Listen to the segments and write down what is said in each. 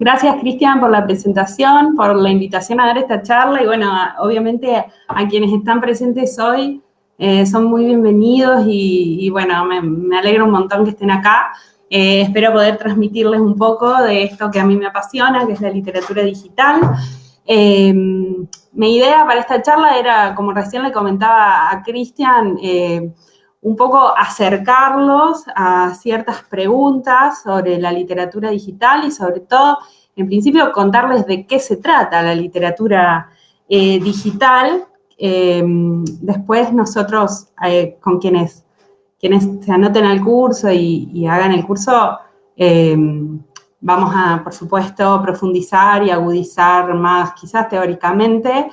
Gracias, Cristian, por la presentación, por la invitación a dar esta charla y bueno, obviamente a quienes están presentes hoy eh, son muy bienvenidos y, bueno, me, me, alegra un montón que estén acá. Eh, espero poder transmitirles un poco de esto que a mí me apasiona, que es la literatura digital. Eh, mi idea para esta charla era, como recién le comentaba a Cristian, un poco acercarlos a ciertas preguntas sobre la literatura digital y sobre todo, en principio, contarles de qué se trata la literatura digital. Em, después nosotros, eh, con quienes, quienes se anoten al curso y, hagan el curso, vamos a, por supuesto, profundizar y agudizar más, quizás teóricamente,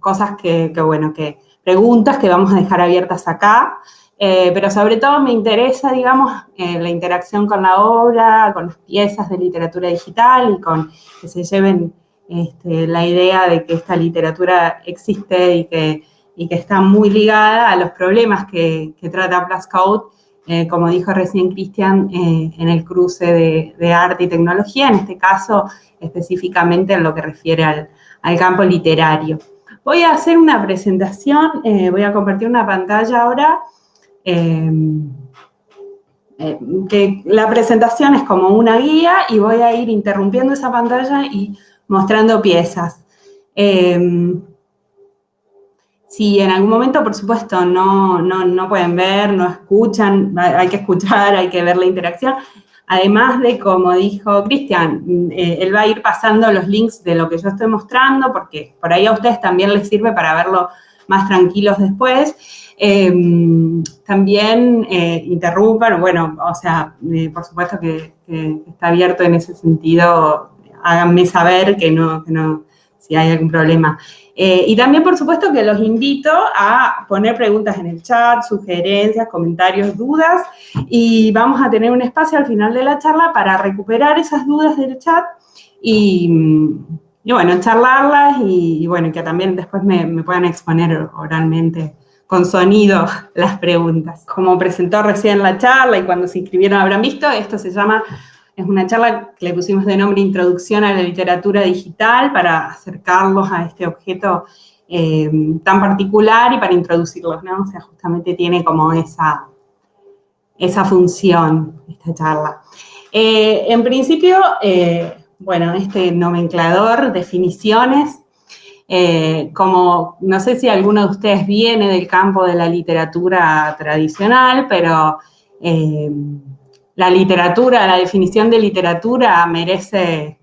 cosas que, bueno, que preguntas que vamos a dejar abiertas acá, eh, pero sobre todo me interesa, digamos, eh, la interacción con la obra, con las piezas de literatura digital y con que se lleven este, la idea de que esta literatura existe y que, que está muy ligada a los problemas que, trata Plus Code, eh, como dijo recién Cristian, eh, en el cruce de, arte y tecnología, en este caso específicamente en lo que refiere al, campo literario. Voy a hacer una presentación, eh, voy a compartir una pantalla ahora, que la presentación es como una guía y voy a ir interrumpiendo esa pantalla y mostrando piezas. Si en algún momento, por supuesto, no, no, pueden ver, no escuchan, hay que escuchar, hay que ver la interacción. Además de, como dijo Cristian, eh, él va a ir pasando los links de lo que yo estoy mostrando, porque por ahí a ustedes también les sirve para verlo más tranquilos después. Em, también eh, interrumpan, bueno, o sea, eh, por supuesto que, está abierto en ese sentido háganme saber que no, no si hay algún problema. Eh, y también, por supuesto, que los invito a poner preguntas en el chat, sugerencias, comentarios, dudas, y vamos a tener un espacio al final de la charla para recuperar esas dudas del chat y, bueno, charlarlas y, bueno, que también después me, me puedan exponer oralmente con sonido las preguntas. Como presentó recién la charla y cuando se inscribieron habrán visto, esto se llama es una charla que le pusimos de nombre Introducción a la Literatura Digital para acercarlos a este objeto eh, tan particular y para introducirlos, ¿no? O sea, justamente tiene como esa, esa función esta charla. Eh, en principio, eh, bueno, este nomenclador, definiciones, como no sé si alguno de ustedes viene del campo de la literatura tradicional, pero la literatura, la definición de literatura merece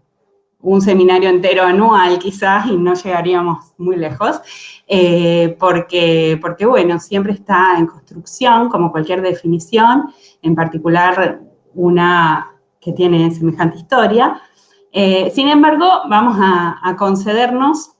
un seminario entero anual quizás y no llegaríamos muy lejos, eh, porque, porque bueno, siempre está en construcción, como cualquier definición, en particular una que tiene semejante historia. Eh, sin embargo, vamos a, a concedernos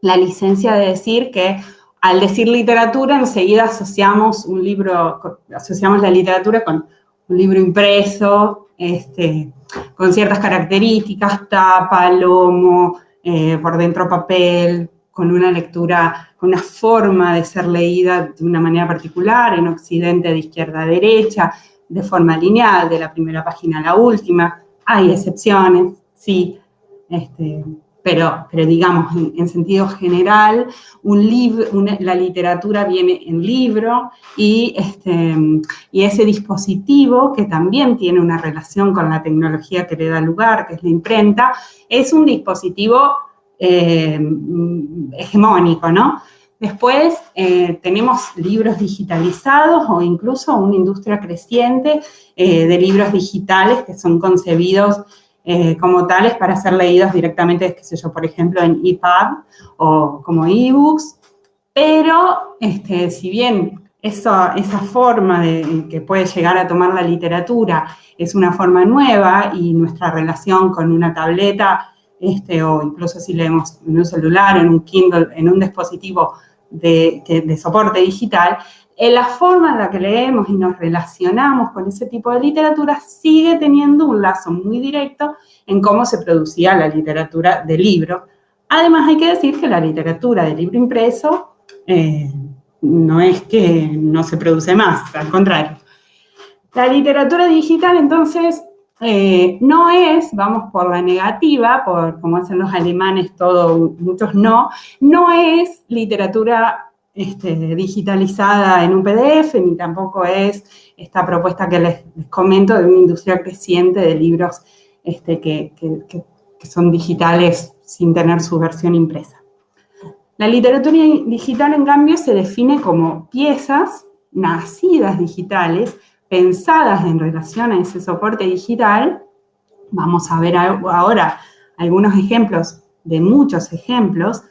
la licencia de decir que al decir literatura enseguida asociamos un libro, asociamos la literatura con un libro impreso, este, con ciertas características, tapa, lomo, eh, por dentro papel, con una lectura, con una forma de ser leída de una manera particular, en Occidente de izquierda a derecha, de forma lineal, de la primera página a la última. Hay excepciones, sí, este, pero, pero digamos, en, sentido general, un libro, la literatura viene en libro y, este, y ese dispositivo, que también tiene una relación con la tecnología que le da lugar, que es la imprenta, es un dispositivo eh, hegemónico, ¿no? Después eh, tenemos libros digitalizados o incluso una industria creciente eh, de libros digitales que son concebidos eh, como tales para ser leídos directamente, qué sé yo, por ejemplo, en EPUB o como ebooks, pero este, si bien esa, esa forma de, que puede llegar a tomar la literatura es una forma nueva y nuestra relación con una tableta, este, o incluso si leemos en un celular, en un Kindle, en un dispositivo de, de soporte digital, en la forma en la que leemos y nos relacionamos con ese tipo de literatura sigue teniendo un lazo muy directo en cómo se producía la literatura de libro. Además, hay que decir que la literatura de libro impreso eh, no es que no se produce más, al contrario. La literatura digital, entonces, eh, no es, vamos por la negativa, por como hacen los alemanes, todo, muchos no, no es literatura este, digitalizada en un PDF, ni tampoco es esta propuesta que les, comento de una industria creciente de libros este, que, son digitales sin tener su versión impresa. La literatura digital, en cambio, se define como piezas nacidas digitales, pensadas en relación a ese soporte digital. Vamos a ver ahora algunos ejemplos de muchos ejemplos,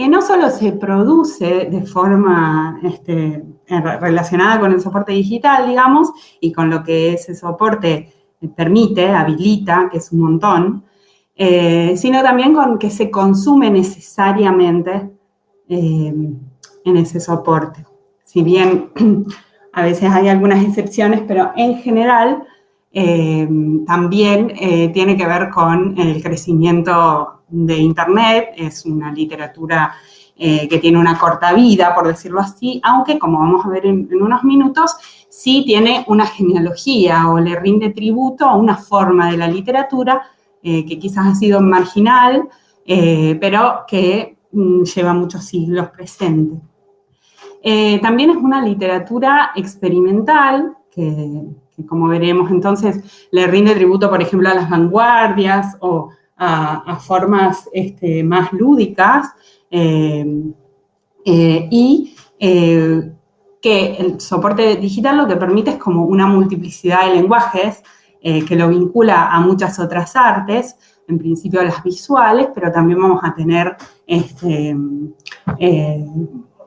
que no solo se produce de forma este, relacionada con el soporte digital, digamos, y con lo que ese soporte permite, habilita, que es un montón, eh, sino también con que se consume necesariamente eh, en ese soporte. Si bien a veces hay algunas excepciones, pero en general eh, también tiene que ver con el crecimiento de Internet, es una literatura que tiene una corta vida, por decirlo así, aunque como vamos a ver en unos minutos, sí tiene una genealogía o le rinde tributo a una forma de la literatura eh, que quizás ha sido marginal, eh, pero que mm, lleva muchos siglos presente. Eh, también es una literatura experimental, que, como veremos. Entonces le rinde tributo, por ejemplo, a las vanguardias o a, formas este, más lúdicas, y que el soporte digital lo que permite es como una multiplicidad de lenguajes eh, que lo vincula a muchas otras artes, en principio a las visuales, pero también vamos a tener este, eh,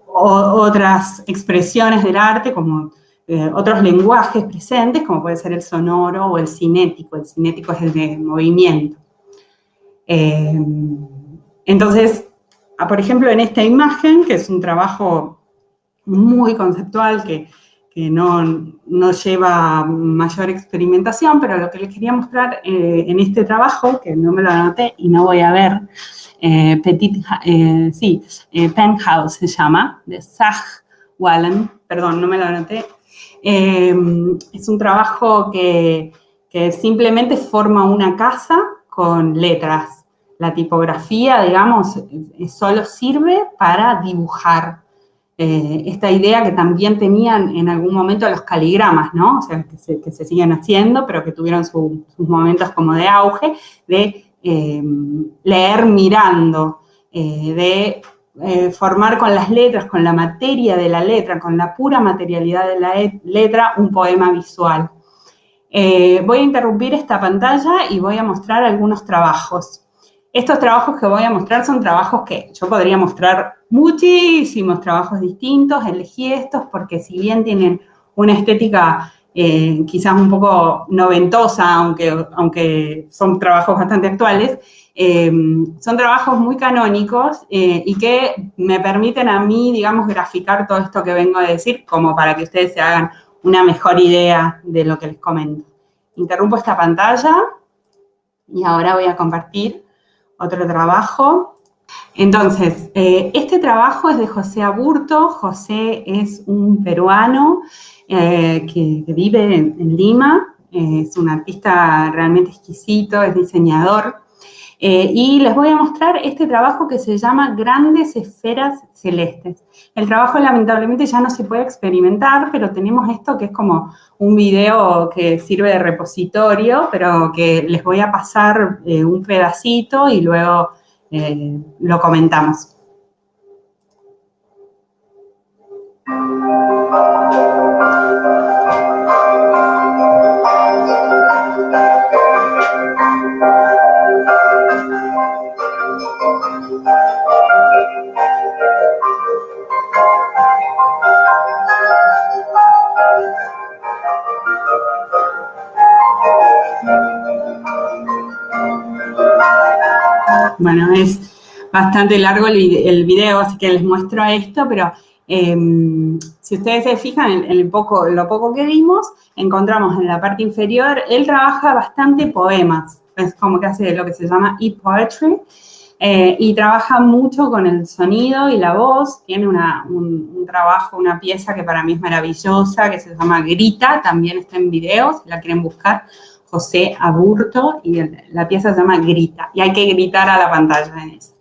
otras expresiones del arte, como eh, otros lenguajes presentes, como puede ser el sonoro o el cinético. El cinético es el de movimiento. entonces, ah, por ejemplo, en esta imagen, que es un trabajo muy conceptual que, no, lleva mayor experimentación, pero lo que les quería mostrar eh, en este trabajo, que no me lo anoté y no voy a ver, eh, Petit, eh, sí, Penthouse se llama, de Zach Wallen, perdón, no me lo anoté, es un trabajo que, simplemente forma una casa con letras. La tipografía, digamos, solo sirve para dibujar eh, esta idea que también tenían en algún momento los caligramas, ¿no? O sea, que se, siguen haciendo, pero que tuvieron sus momentos como de auge, de eh, leer mirando, eh, de formar con las letras, con la materia de la letra, con la pura materialidad de la letra, un poema visual. voy a interrumpir esta pantalla y voy a mostrar algunos trabajos. Estos trabajos que voy a mostrar son trabajos que yo podría mostrar muchísimos trabajos distintos, elegí estos porque si bien tienen una estética eh, quizás un poco noventosa, aunque, aunque son trabajos bastante actuales, eh, son trabajos muy canónicos eh, y que me permiten a mí, digamos, graficar todo esto que vengo a decir como para que ustedes se hagan una mejor idea de lo que les comento. Interrumpo esta pantalla y ahora voy a compartir otro trabajo. Entonces, eh, este trabajo es de José Aburto. José es un peruano eh, que, vive en, Lima. es un artista realmente exquisito, es diseñador. Eh, y les voy a mostrar este trabajo que se llama Grandes Esferas Celestes. El trabajo lamentablemente ya no se puede experimentar, pero tenemos esto que es como un video que sirve de repositorio, pero que les voy a pasar eh, un pedacito y luego eh, lo comentamos. Bueno, es bastante largo el, video, así que les muestro esto, pero em, si ustedes se fijan en, poco, lo poco que vimos, encontramos en la parte inferior, él trabaja bastante poemas, es como que hace lo que se llama e-poetry, eh, y trabaja mucho con el sonido y la voz, tiene un, trabajo, una pieza que para mí es maravillosa, que se llama Grita, también está en video, si la quieren buscar, José Aburto y la pieza se llama Grita, y hay que gritar a la pantalla en eso.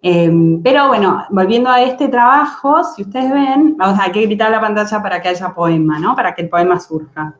Em, pero bueno, volviendo a este trabajo, si ustedes ven, vamos, hay que gritar a la pantalla para que haya poema, ¿no? Para que el poema surja.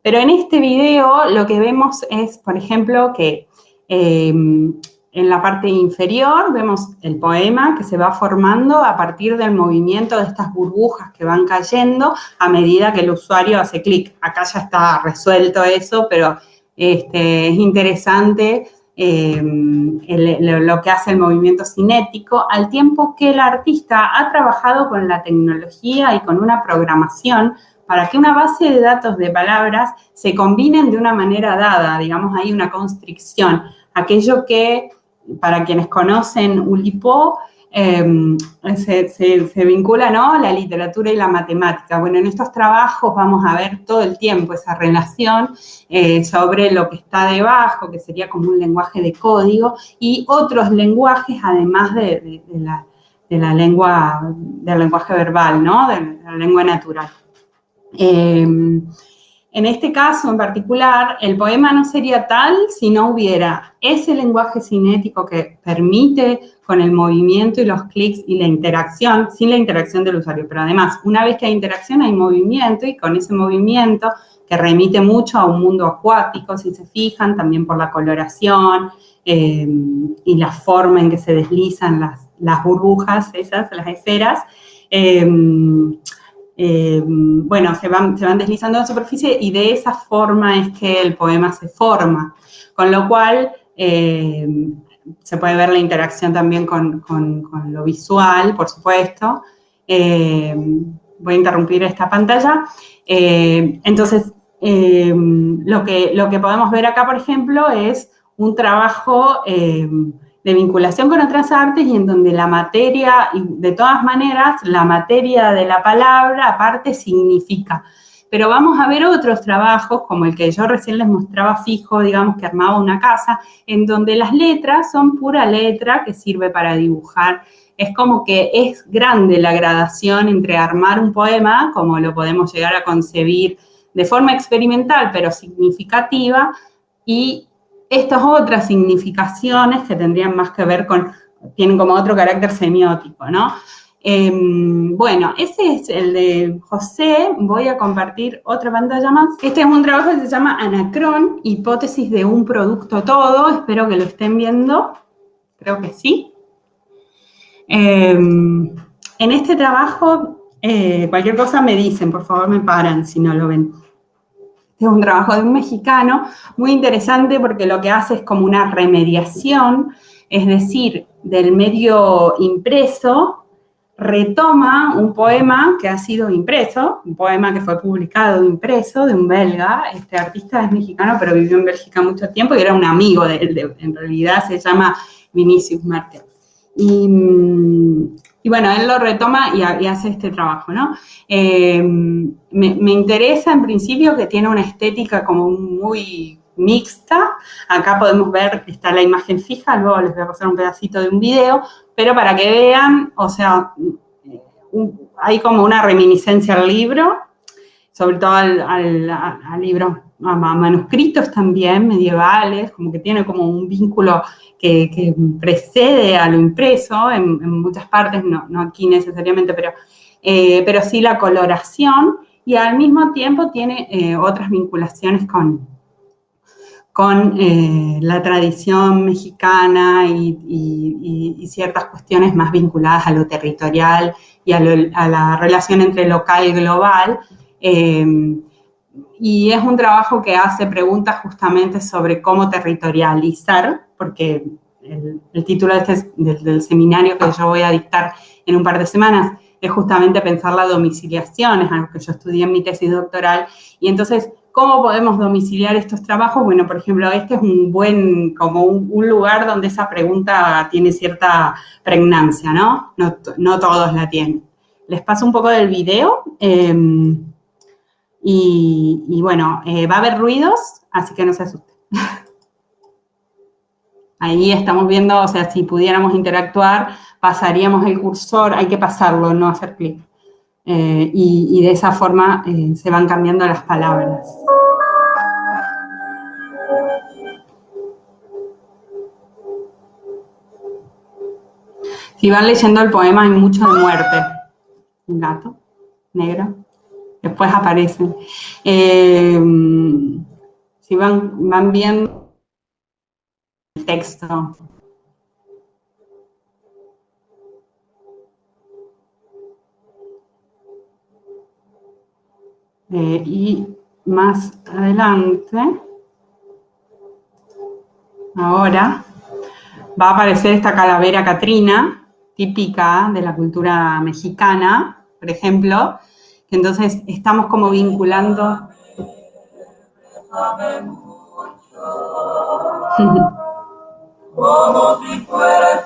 Pero en este video lo que vemos es, por ejemplo, que em, en la parte inferior vemos el poema que se va formando a partir del movimiento de estas burbujas que van cayendo a medida que el usuario hace clic. Acá ya está resuelto eso, pero este, es interesante em, lo que hace el movimiento cinético, al tiempo que el artista ha trabajado con la tecnología y con una programación para que una base de datos de palabras se combinen de una manera dada, digamos, hay una constricción. Aquello que para quienes conocen Ulipo, em, se, vincula ¿no? la literatura y la matemática. Bueno, en estos trabajos vamos a ver todo el tiempo esa relación eh, sobre lo que está debajo, que sería como un lenguaje de código, y otros lenguajes además de, la, lengua, del lenguaje verbal, ¿no? de la lengua natural. Em, en este caso en particular, el poema no sería tal si no hubiera ese lenguaje cinético que permite con el movimiento y los clics y la interacción, sin la interacción del usuario. Pero además, una vez que hay interacción, hay movimiento y con ese movimiento que remite mucho a un mundo acuático, si se fijan, también por la coloración eh, y la forma en que se deslizan las, burbujas, esas, las esferas, eh, eh, bueno, se van, se van deslizando en la superficie y de esa forma es que el poema se forma. Con lo cual, eh, se puede ver la interacción también con, lo visual, por supuesto. Eh, voy a interrumpir esta pantalla. entonces, lo, que, lo que podemos ver acá, por ejemplo, es un trabajo de vinculación con otras artes y en donde la materia, y de todas maneras, la materia de la palabra aparte significa. Pero vamos a ver otros trabajos, como el que yo recién les mostraba fijo, digamos, que armaba una casa, en donde las letras son pura letra que sirve para dibujar. Es como que es grande la gradación entre armar un poema, como lo podemos llegar a concebir de forma experimental, pero significativa, y estas otras significaciones que tendrían más que ver con, tienen como otro carácter semiótico, ¿no? Em, bueno, ese es el de José. Voy a compartir otra pantalla más. Este es un trabajo que se llama Anacrón, hipótesis de un producto todo. Espero que lo estén viendo. Creo que sí. Em, en este trabajo, eh, cualquier cosa me dicen, por favor me paran si no lo ven. Es un trabajo de un mexicano muy interesante porque lo que hace es como una remediación, es decir, del medio impreso, retoma un poema que ha sido impreso, un poema que fue publicado impreso de un belga, este artista es mexicano pero vivió en Bélgica mucho tiempo y era un amigo de él, en realidad se llama Vinicius Martel. Mm, y bueno, él lo retoma y, hace este trabajo, ¿no? Eh, me, interesa en principio que tiene una estética como muy mixta. Acá podemos ver, está la imagen fija, luego les voy a pasar un pedacito de un video, pero para que vean, o sea, hay como una reminiscencia al libro, sobre todo al, al libro manuscritos también medievales, como que tiene como un vínculo que, precede a lo impreso en, muchas partes, no, aquí necesariamente, pero, eh, pero sí la coloración y al mismo tiempo tiene eh, otras vinculaciones con, con eh, la tradición mexicana y, ciertas cuestiones más vinculadas a lo territorial y a, la relación entre local y global y es un trabajo que hace preguntas justamente sobre cómo territorializar, porque el, título este del, seminario que yo voy a dictar en un par de semanas es justamente pensar la domiciliación, es algo que yo estudié en mi tesis doctoral, y entonces, ¿cómo podemos domiciliar estos trabajos? Bueno, por ejemplo, este es un buen, como un, lugar donde esa pregunta tiene cierta pregnancia, ¿no? No, todos la tienen. Les paso un poco del video. Em, y, bueno, eh, va a haber ruidos, así que no se asusten. Ahí estamos viendo, o sea, si pudiéramos interactuar, pasaríamos el cursor, hay que pasarlo, no hacer clic. Eh, y, de esa forma eh, se van cambiando las palabras. Si van leyendo el poema hay mucho de muerte. Un gato negro. Después aparecen. Eh, si van, van viendo el texto. Y más adelante, ahora, va a aparecer esta calavera Catrina, típica de la cultura mexicana, por ejemplo, entonces estamos como vinculando... Como si fuera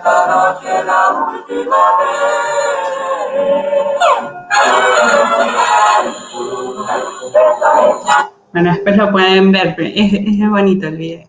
Bueno, después lo pueden ver, es, bonito el video.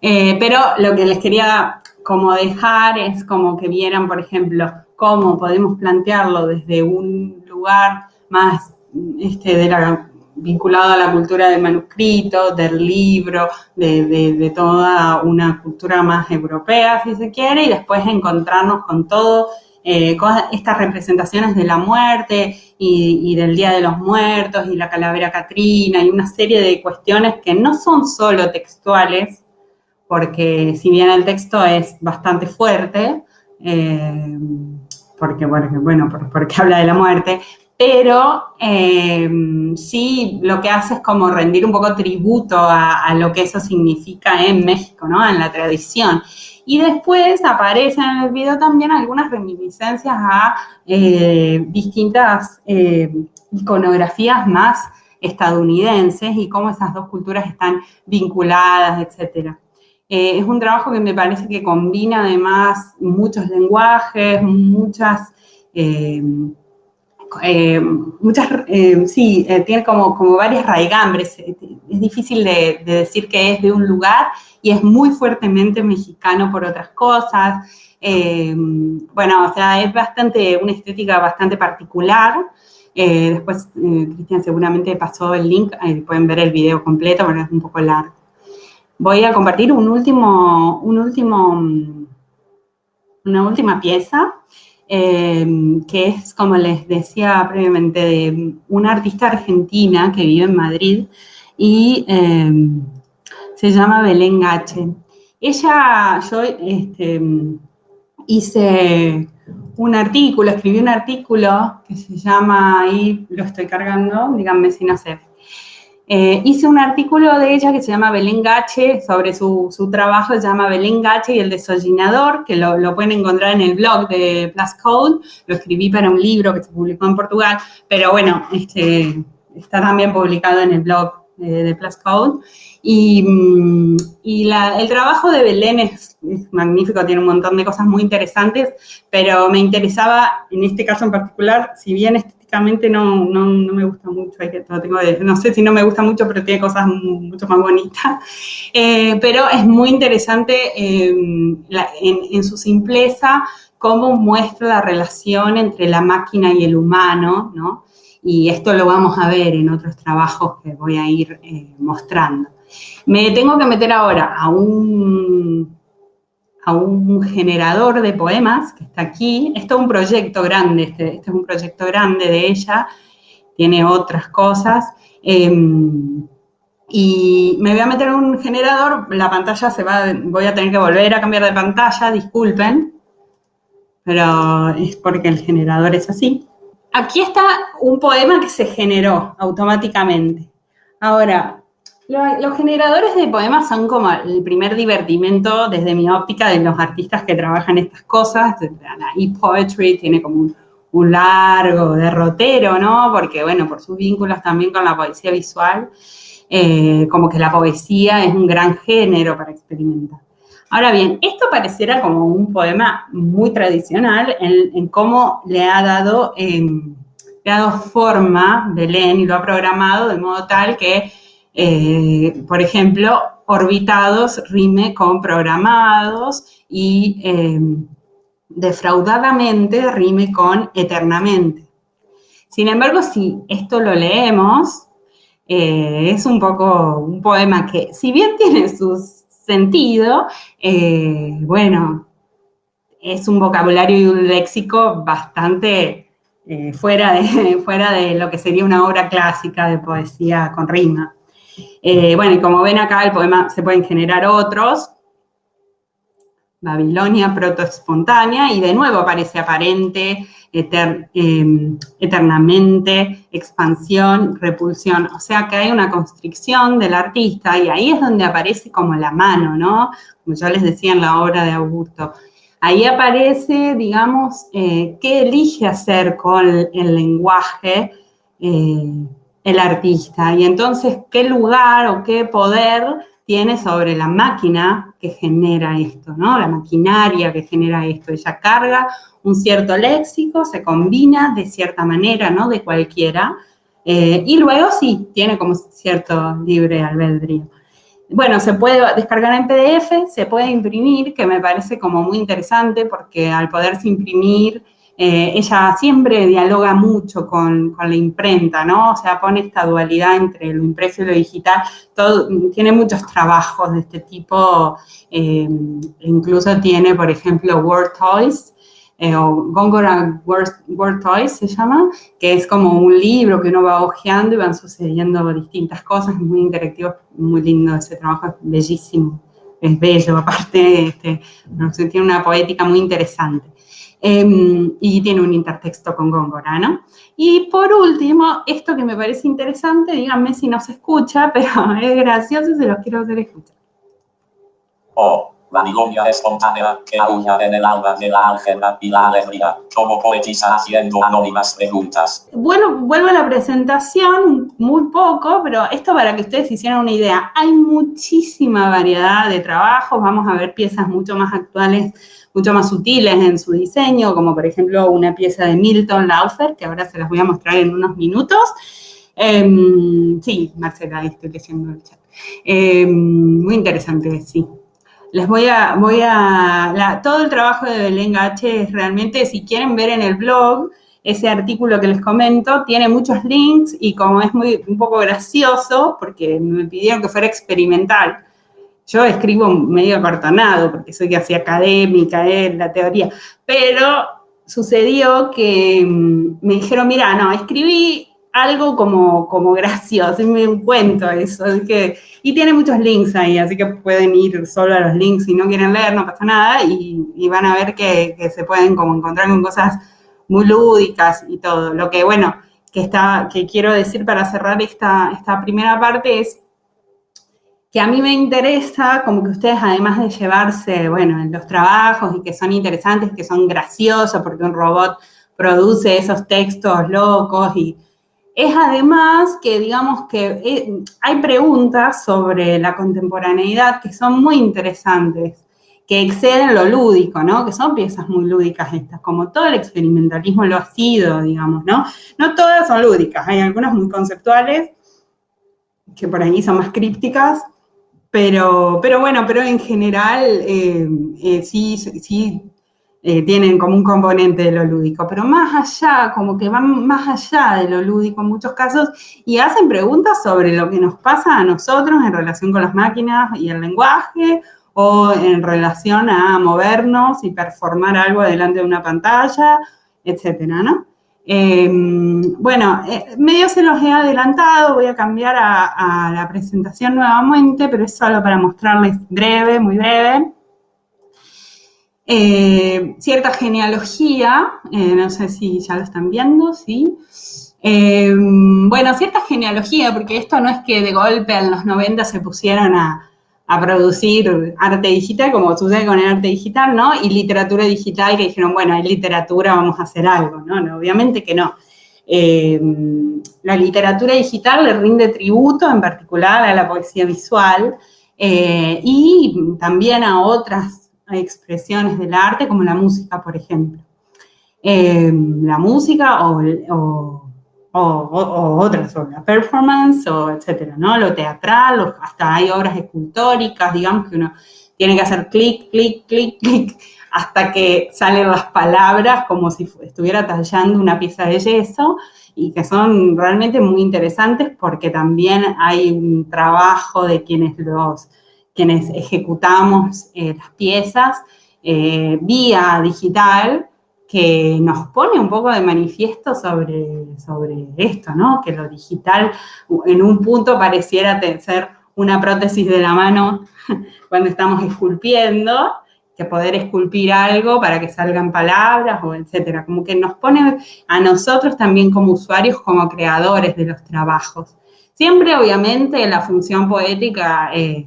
Eh, pero lo que les quería como dejar es como que vieran, por ejemplo, cómo podemos plantearlo desde un lugar más este, de la, vinculado a la cultura del manuscrito, del libro, de, toda una cultura más europea, si se quiere, y después encontrarnos con todo eh, estas representaciones de la muerte y, del Día de los Muertos y la calavera Catrina y una serie de cuestiones que no son solo textuales, porque si bien el texto es bastante fuerte, eh, porque, bueno, porque habla de la muerte, pero eh, sí lo que hace es como rendir un poco tributo a, lo que eso significa en México, ¿no? En la tradición. Y después aparecen en el video también algunas reminiscencias a eh, distintas eh, iconografías más estadounidenses y cómo esas dos culturas están vinculadas, etcétera. es un trabajo que me parece que combina además muchos lenguajes, muchas eh, muchas, eh, sí, eh, tiene como, como varias raigambres. Es difícil de, decir que es de un lugar y es muy fuertemente mexicano por otras cosas. bueno, o sea, es bastante, una estética bastante particular. después, Cristian seguramente pasó el link, pueden ver el video completo, pero es un poco largo. Voy a compartir un último, un último, una última pieza Em, que es, como les decía previamente, de una artista argentina que vive en Madrid y em, se llama Belén Gache. Ella, yo este, hice un artículo, escribí un artículo que se llama, ahí lo estoy cargando, díganme si no sé, eh, hice un artículo de ella que se llama Belén Gache, sobre su, trabajo, se llama Belén Gache y el desollinador, que lo, pueden encontrar en el blog de Plus Code. Lo escribí para un libro que se publicó en Portugal, pero bueno, este, está también publicado en el blog de, Plus Code. Y, mm, el trabajo de Belén es, magnífico, tiene un montón de cosas muy interesantes, pero me interesaba, en este caso en particular, si bien este no, no, me gusta mucho, no sé si no me gusta mucho, pero tiene cosas mucho más bonitas. Eh, pero es muy interesante em, en, su simpleza cómo muestra la relación entre la máquina y el humano, ¿no? Y esto lo vamos a ver en otros trabajos que voy a ir eh, mostrando. Me tengo que meter ahora a un a un generador de poemas que está aquí. Esto es un proyecto grande, este, este, es un proyecto grande de ella, tiene otras cosas. Em, y me voy a meter en un generador, la pantalla se va, voy a tener que volver a cambiar de pantalla, disculpen, pero es porque el generador es así. Aquí está un poema que se generó automáticamente. Ahora, los generadores de poemas son como el primer divertimento desde mi óptica de los artistas que trabajan estas cosas. La e-poetry tiene como un, largo derrotero, ¿no? Porque, bueno, por sus vínculos también con la poesía visual, eh, como que la poesía es un gran género para experimentar. Ahora bien, esto pareciera como un poema muy tradicional en, cómo le ha dado, em, le ha dado forma Belén y lo ha programado de modo tal que eh, por ejemplo, orbitados rime con programados y eh, defraudadamente rime con eternamente. Sin embargo, si esto lo leemos, eh, es un poco un poema que, si bien tiene su sentido, bueno, es un vocabulario y un léxico bastante fuera, de, fuera de lo que sería una obra clásica de poesía con rima. Eh, bueno, y como ven acá, el poema se pueden generar otros, Babilonia protoespontánea, y de nuevo aparece aparente, em, eternamente, expansión, repulsión. O sea que hay una constricción del artista y ahí es donde aparece como la mano, ¿no? Como yo les decía en la obra de Augusto. Ahí aparece, digamos, eh, qué elige hacer con el lenguaje eh, el artista y entonces qué lugar o qué poder tiene sobre la máquina que genera esto, ¿no? La maquinaria que genera esto. Ella carga un cierto léxico, se combina de cierta manera, ¿no? De cualquiera. Eh, y luego sí, tiene como cierto libre albedrío. Bueno, se puede descargar en PDF, se puede imprimir, que me parece como muy interesante porque al poderse imprimir eh, ella siempre dialoga mucho con, la imprenta, ¿no? O sea, pone esta dualidad entre lo impreso y lo digital. Tiene muchos trabajos de este tipo, eh, incluso tiene, por ejemplo, Word Toys, eh, o Gongora Word, Toys se llama, que es como un libro que uno va hojeando y van sucediendo distintas cosas, muy interactivo, muy lindo ese trabajo, es bellísimo, es bello, aparte este, tiene una poética muy interesante. Em, y tiene un intertexto con Góngora, ¿no? Y por último, esto que me parece interesante, díganme si no se escucha, pero es gracioso y se los quiero hacer escuchar. Oh, Babilonia espontánea que aúlla en el alma de la álgebra y la alegría, como poetisa haciendo anónimas preguntas. Bueno, vuelvo a la presentación, muy poco, pero esto para que ustedes hicieran una idea. Hay muchísima variedad de trabajos, vamos a ver piezas mucho más actuales mucho más sutiles en su diseño, como por ejemplo una pieza de Milton Laufer, que ahora se las voy a mostrar en unos minutos. Em, sí, Marcela, estoy leyendo el chat. Em, muy interesante, sí. Les voy a, voy a, todo el trabajo de Belén Gache es realmente, si quieren ver en el blog, ese artículo que les comento, tiene muchos links y como es muy, un poco gracioso, porque me pidieron que fuera experimental, yo escribo medio acartonado, porque soy casi académica en la teoría, pero sucedió que mm, me dijeron, mira, no, escribí algo como, como gracioso, me cuento eso, y tiene muchos links ahí, así que pueden ir solo a los links si no quieren leer, no pasa nada, y, van a ver que, que, se pueden como encontrar con cosas muy lúdicas y todo. Lo que, bueno, que, está, que quiero decir para cerrar esta, esta primera parte es que a mí me interesa como que ustedes, además de llevarse, bueno, en los trabajos y que son interesantes, que son graciosos porque un robot produce esos textos locos y es además que, digamos, que eh, hay preguntas sobre la contemporaneidad que son muy interesantes, que exceden lo lúdico, ¿no? Que son piezas muy lúdicas estas, como todo el experimentalismo lo ha sido, digamos, ¿no? No todas son lúdicas, hay algunas muy conceptuales, que por ahí son más crípticas, pero, pero bueno, pero en general eh, eh, sí, sí eh, tienen como un componente de lo lúdico, pero más allá, como que van más allá de lo lúdico en muchos casos y hacen preguntas sobre lo que nos pasa a nosotros en relación con las máquinas y el lenguaje o en relación a movernos y performar algo delante de una pantalla, etcétera, ¿no? Em, bueno, eh, medio se los he adelantado, voy a cambiar a, la presentación nuevamente, pero es solo para mostrarles breve, muy breve. Eh, cierta genealogía, eh, no sé si ya lo están viendo, ¿sí? Em, bueno, cierta genealogía, porque esto no es que de golpe en los 90 se pusieron a, a producir arte digital, como sucede con el arte digital, ¿no? Y literatura digital, que dijeron, bueno, hay literatura, vamos a hacer algo, ¿no? obviamente que no. Eh, la literatura digital le rinde tributo, en particular a la poesía visual, eh, y también a otras expresiones del arte, como la música, por ejemplo. Eh, la música o o, otras obras, performance o etcétera, ¿no? Lo teatral, hasta hay obras escultóricas, digamos que uno tiene que hacer clic, clic, clic, clic, hasta que salen las palabras como si estuviera tallando una pieza de yeso y que son realmente muy interesantes porque también hay un trabajo de quienes los quienes ejecutamos eh, las piezas eh, vía digital que nos pone un poco de manifiesto sobre, sobre esto, ¿no? Que lo digital en un punto pareciera ser una prótesis de la mano cuando estamos esculpiendo, que poder esculpir algo para que salgan palabras o etcétera. Como que nos pone a nosotros también como usuarios, como creadores de los trabajos. Siempre, obviamente, la función poética, eh,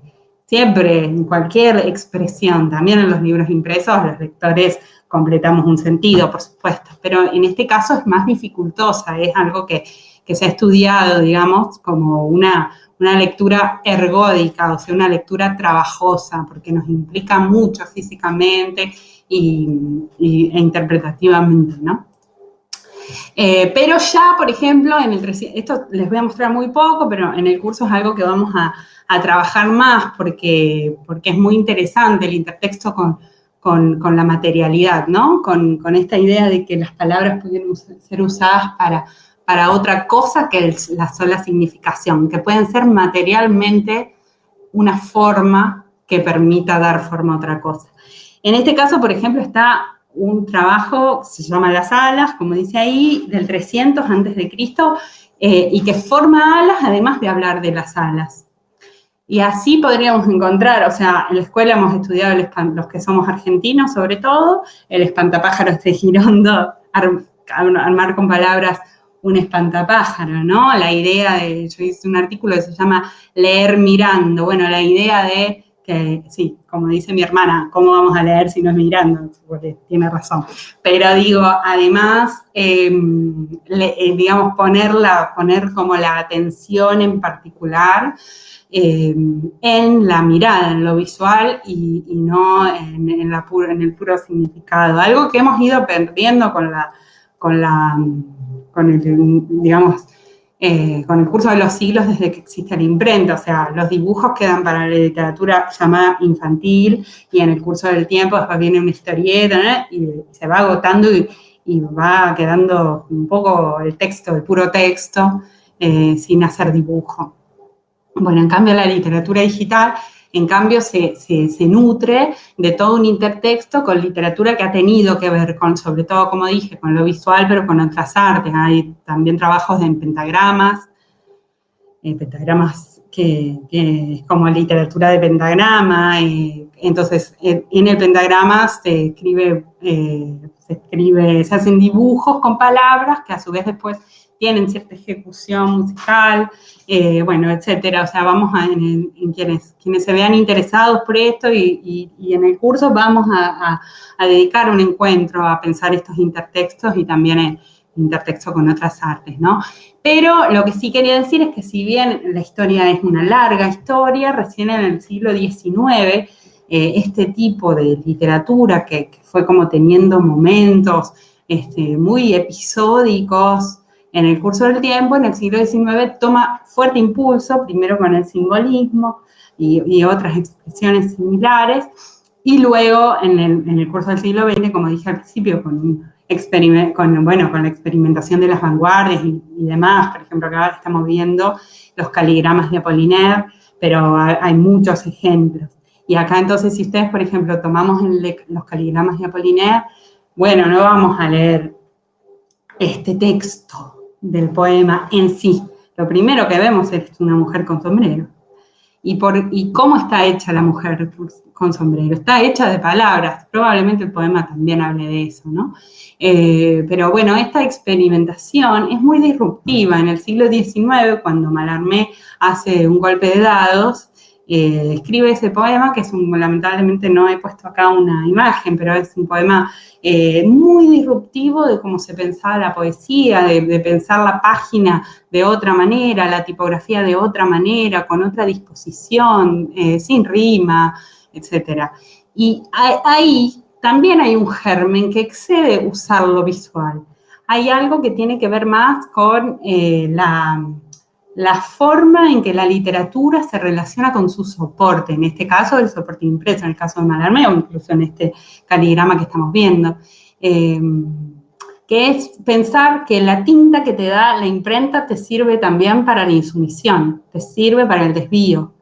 siempre, en cualquier expresión, también en los libros impresos, los lectores completamos un sentido, por supuesto, pero en este caso es más dificultosa, es algo que, que se ha estudiado, digamos, como una, una lectura ergódica, o sea, una lectura trabajosa, porque nos implica mucho físicamente y, e interpretativamente, ¿no? Eh, pero ya, por ejemplo, en el esto les voy a mostrar muy poco, pero en el curso es algo que vamos a, a trabajar más porque, porque es muy interesante el intertexto con, con, la materialidad, ¿no? Con, con, esta idea de que las palabras pueden ser usadas para para otra cosa que la sola significación, que pueden ser materialmente una forma que permita dar forma a otra cosa. En este caso, por ejemplo, está un trabajo, se llama Las alas, como dice ahí, del 300 antes eh, y que forma alas además de hablar de las alas. Y así podríamos encontrar, o sea, en la escuela hemos estudiado los que somos argentinos sobre todo, el espantapájaros de Girondo, armar con palabras un espantapájaro, ¿no? La idea de, yo hice un artículo que se llama Leer mirando, bueno, la idea de que, sí, como dice mi hermana, ¿cómo vamos a leer si no es mirando? Porque tiene razón. Pero digo, además, em, eh, digamos, ponerla, poner como la atención en particular em, en la mirada, en lo visual y, no en, la en el puro significado. Algo que hemos ido perdiendo con la, con el, digamos, eh, con el curso de los siglos desde que existe la imprenta, o sea, los dibujos quedan para la literatura llamada infantil y en el curso del tiempo después viene una historieta y se va agotando y, va quedando un poco el texto, el puro texto, eh, sin hacer dibujo. Bueno, en cambio la literatura digital en cambio, se, nutre de todo un intertexto con literatura que ha tenido que ver con, sobre todo, como dije, con lo visual, pero con otras artes. Hay también trabajos en pentagramas, eh, pentagramas que, es como literatura de pentagrama. entonces, en el pentagrama se escribe, eh, se escribe, se hacen dibujos con palabras que a su vez después tienen cierta ejecución musical, eh, bueno, etcétera. O sea, vamos a, en, quienes, quienes se vean interesados por esto y, en el curso vamos a, dedicar un encuentro a pensar estos intertextos y también el intertexto con otras artes, ¿no? Pero lo que sí quería decir es que si bien la historia es una larga historia, recién en el siglo XIX, eh, este tipo de literatura que, fue como teniendo momentos este, muy episódicos, en el curso del tiempo, en el siglo XIX, toma fuerte impulso, primero con el simbolismo y, otras expresiones similares, y luego en el, curso del siglo XX, como dije al principio, con, con, bueno, con la experimentación de las vanguardias y, demás, por ejemplo, acá estamos viendo los caligramas de Apollinaire, pero hay, muchos ejemplos. Y acá entonces, si ustedes, por ejemplo, tomamos los caligramas de Apollinaire, bueno, no vamos a leer este texto, del poema en sí. Lo primero que vemos es una mujer con sombrero. ¿Y, por, ¿Y cómo está hecha la mujer con sombrero? Está hecha de palabras. Probablemente el poema también hable de eso, ¿no? Eh, pero bueno, esta experimentación es muy disruptiva. En el siglo XIX, cuando Malarmé hace un golpe de dados, eh, escribe ese poema, que es un, lamentablemente no he puesto acá una imagen, pero es un poema eh, muy disruptivo de cómo se pensaba la poesía, de, pensar la página de otra manera, la tipografía de otra manera, con otra disposición, eh, sin rima, etc. Y ahí también hay un germen que excede usar lo visual. Hay algo que tiene que ver más con la la forma en que la literatura se relaciona con su soporte, en este caso el soporte impreso, en el caso de Malarmé o incluso en este caligrama que estamos viendo, em, que es pensar que la tinta que te da la imprenta te sirve también para la insumisión, te sirve para el desvío,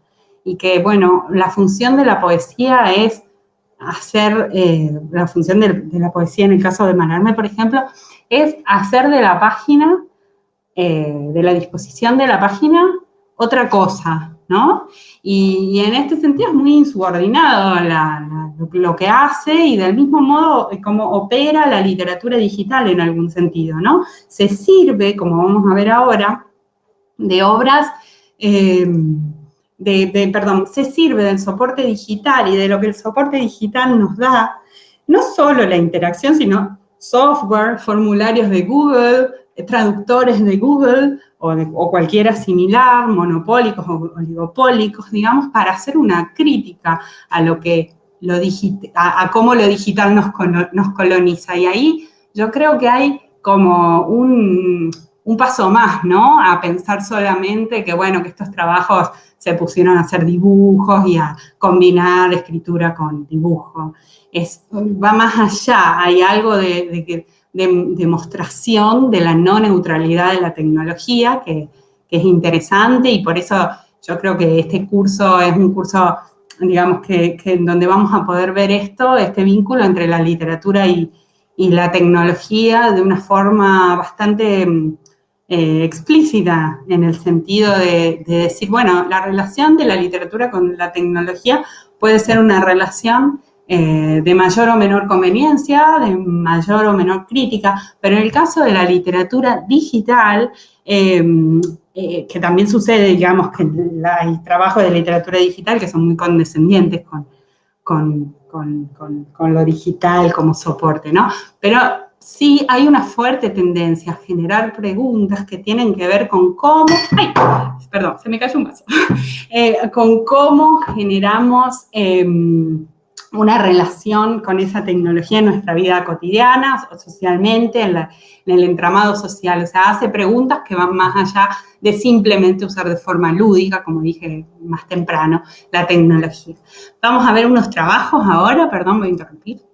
y que, bueno, la función de la poesía es hacer, eh, la función de, la poesía en el caso de Malarme, por ejemplo, es hacer de la página, eh, de la disposición de la página, otra cosa, ¿no? Y, en este sentido es muy insubordinado lo que hace y del mismo modo como opera la literatura digital en algún sentido, ¿no? Se sirve, como vamos a ver ahora, de obras, eh, de, perdón, se sirve del soporte digital y de lo que el soporte digital nos da, no solo la interacción, sino software, formularios de Google, traductores de Google o, cualquiera similar, monopólicos o oligopólicos, digamos, para hacer una crítica a lo que lo a, cómo lo digital nos, nos coloniza. Y ahí yo creo que hay como un, un paso más, ¿no? A pensar solamente que, bueno, que estos trabajos se pusieron a hacer dibujos y a combinar escritura con dibujo. Es, va más allá, hay algo de, demostración de la no neutralidad de la tecnología que, es interesante y por eso yo creo que este curso es un curso, digamos, que, que donde vamos a poder ver esto, este vínculo entre la literatura y, la tecnología de una forma bastante eh, explícita en el sentido de, decir, bueno, la relación de la literatura con la tecnología puede ser una relación eh, de mayor o menor conveniencia, de mayor o menor crítica, pero en el caso de la literatura digital, em, eh, que también sucede, digamos, que hay trabajos de literatura digital que son muy condescendientes con, con, con, con lo digital como soporte, ¿no? Pero sí hay una fuerte tendencia a generar preguntas que tienen que ver con cómo, ay, perdón, se me cayó un vaso, eh, con cómo generamos em, una relación con esa tecnología en nuestra vida cotidiana, socialmente, en, el entramado social. O sea, hace preguntas que van más allá de simplemente usar de forma lúdica, como dije más temprano, la tecnología. Vamos a ver unos trabajos ahora, perdón, voy a interrumpir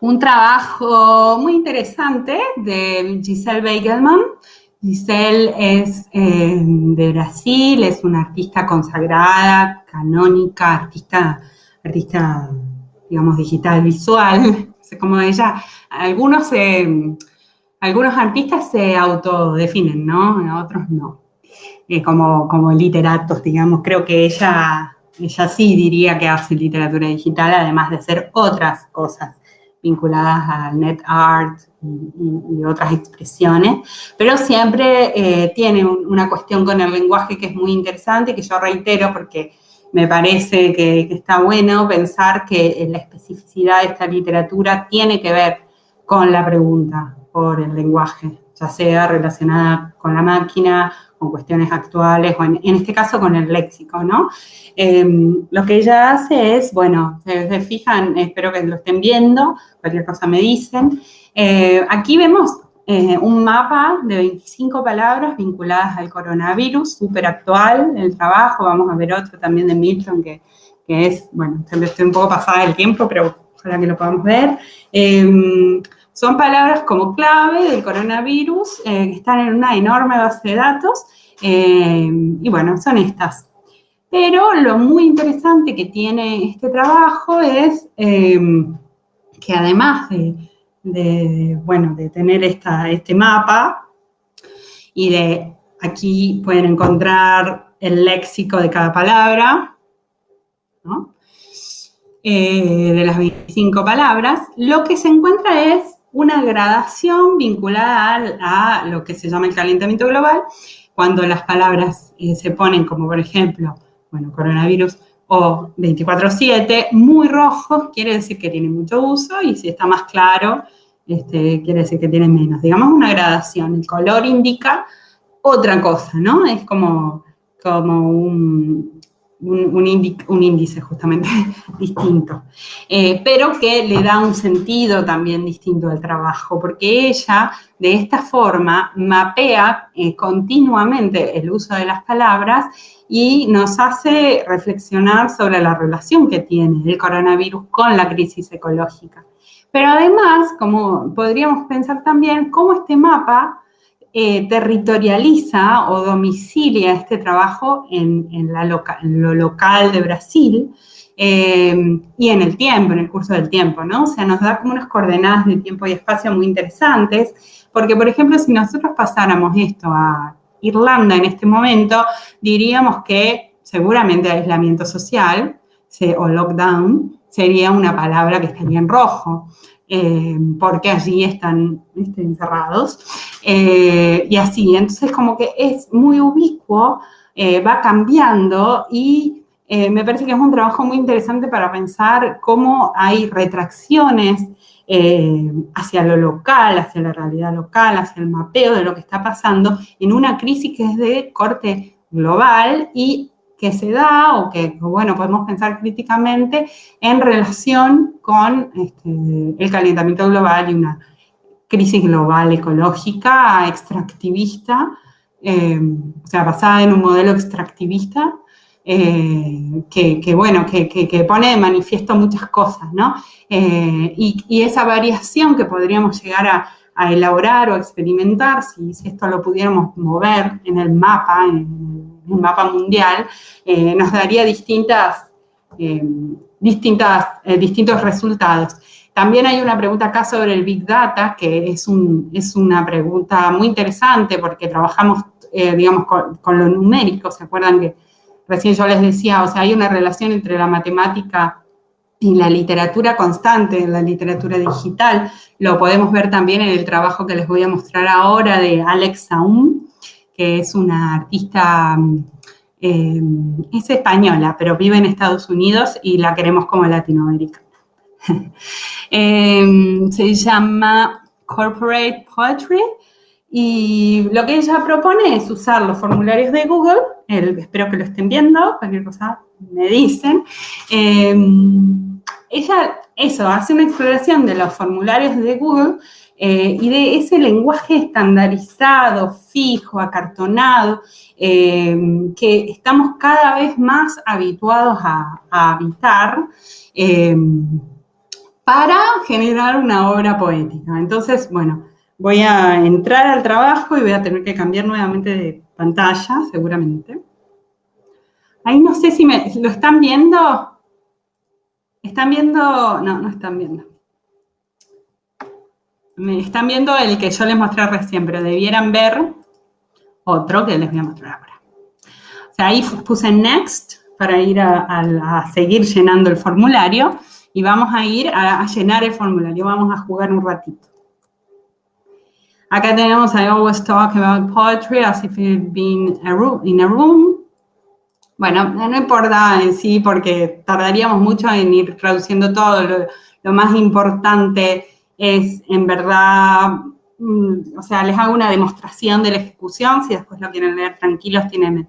un trabajo muy interesante de Giselle Beigelman. Giselle es eh, de Brasil, es una artista consagrada, canónica, artista, artista digamos, digital, visual. Como ella, algunos, algunos artistas se autodefinen, ¿no? Otros no. Eh, como, como literatos, digamos. Creo que ella, ella sí diría que hace literatura digital, además de hacer otras cosas vinculadas al net art y, otras expresiones, pero siempre eh, tiene una cuestión con el lenguaje que es muy interesante, que yo reitero porque me parece que, está bueno pensar que la especificidad de esta literatura tiene que ver con la pregunta por el lenguaje, ya sea relacionada con la máquina, con cuestiones actuales, o en, este caso con el léxico, ¿no? Em, lo que ella hace es, bueno, se, fijan, espero que lo estén viendo, cualquier cosa me dicen. Eh, aquí vemos eh, un mapa de 25 palabras vinculadas al coronavirus, súper actual el trabajo, vamos a ver otro también de Milton que, es, bueno, estoy un poco pasada del tiempo, pero ojalá que lo podamos ver. Em, son palabras como clave del coronavirus eh, que están en una enorme base de datos eh, y bueno, son estas. Pero lo muy interesante que tiene este trabajo es eh, que además de, bueno, de tener esta, este mapa y de aquí pueden encontrar el léxico de cada palabra, de las 25 palabras, lo que se encuentra es una gradación vinculada a, lo que se llama el calentamiento global, cuando las palabras eh, se ponen como, por ejemplo, bueno, coronavirus o 24-7, muy rojos, quiere decir que tiene mucho uso, y si está más claro, este, quiere decir que tiene menos. Digamos una gradación, el color indica otra cosa, ¿no? Es como, un, índice justamente distinto, eh, pero que le da un sentido también distinto al trabajo, porque ella de esta forma mapea eh, continuamente el uso de las palabras y nos hace reflexionar sobre la relación que tiene el coronavirus con la crisis ecológica. Pero además, como podríamos pensar también, cómo este mapa eh, territorializa o domicilia este trabajo en, lo local de Brasil eh, y en el tiempo, en el curso del tiempo, ¿no? O sea, nos da como unas coordenadas de tiempo y espacio muy interesantes, porque, por ejemplo, si nosotros pasáramos esto a Irlanda en este momento, diríamos que seguramente aislamiento social o lockdown sería una palabra que estaría en rojo. Eh, porque allí están encerrados, eh, y así, entonces como que es muy ubicuo, eh, va cambiando y me parece que es un trabajo muy interesante para pensar cómo hay retracciones hacia lo local, hacia la realidad local, hacia el mapeo de lo que está pasando en una crisis que es de corte global y que se da o que, bueno, podemos pensar críticamente en relación con este, el calentamiento global y una crisis global ecológica extractivista, eh, o sea, basada en un modelo extractivista, eh, que, bueno, que, pone de manifiesto muchas cosas, ¿no? Eh, y, esa variación que podríamos llegar a, elaborar o experimentar, si, si, esto lo pudiéramos mover en el mapa, en, un mapa mundial, eh, nos daría distintas, eh, distintas, eh, distintos resultados. También hay una pregunta acá sobre el Big Data, que es, un, es una pregunta muy interesante porque trabajamos, digamos, con, lo numérico, ¿se acuerdan que recién yo les decía, o sea, hay una relación entre la matemática y la literatura constante, la literatura digital, lo podemos ver también en el trabajo que les voy a mostrar ahora de Alex Saum, que es una artista, eh, es española, pero vive en Estados Unidos y la queremos como Latinoamérica. Eh, se llama Corporate Poetry y lo que ella propone es usar los formularios de Google, espero que lo estén viendo, cualquier cosa me dicen. Eh, ella, eso, hace una exploración de los formularios de Google eh, y de ese lenguaje estandarizado, fijo, acartonado, eh, que estamos cada vez más habituados a, habitar eh, para generar una obra poética. Entonces, bueno, voy a entrar al trabajo y voy a tener que cambiar nuevamente de pantalla, seguramente. Ahí no sé si me, lo están viendo. ¿Están viendo? No, no están viendo. Me están viendo el que yo les mostré recién, pero debieran ver otro que les voy a mostrar ahora. O sea, ahí puse Next para ir a, seguir llenando el formulario y vamos a ir a, llenar el formulario. Vamos a jugar un ratito. Acá tenemos I always talk about poetry as if it been in a room. Bueno, no importa en sí porque tardaríamos mucho en ir traduciendo todo. Lo, lo más importante es en verdad, mm, o sea, les hago una demostración de la ejecución, si después lo quieren leer tranquilos, tienen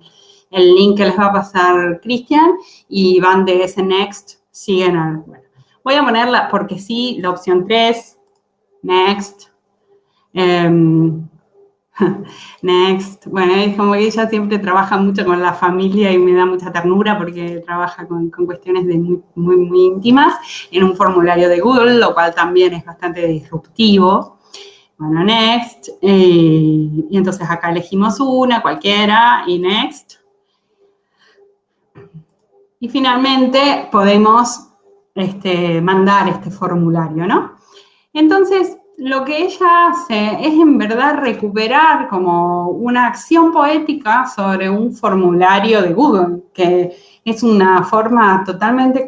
el link que les va a pasar Cristian y van de ese next, siguen al, bueno. Voy a ponerla porque sí, la opción 3, next, em, Next. Bueno, es como que ella siempre trabaja mucho con la familia y me da mucha ternura porque trabaja con, cuestiones de muy, muy, íntimas en un formulario de Google, lo cual también es bastante disruptivo. Bueno, next. Eh, y entonces acá elegimos una, cualquiera, y next. Y finalmente podemos este, mandar este formulario, ¿no? Entonces, lo que ella hace es en verdad recuperar como una acción poética sobre un formulario de Google, que es una forma totalmente eh,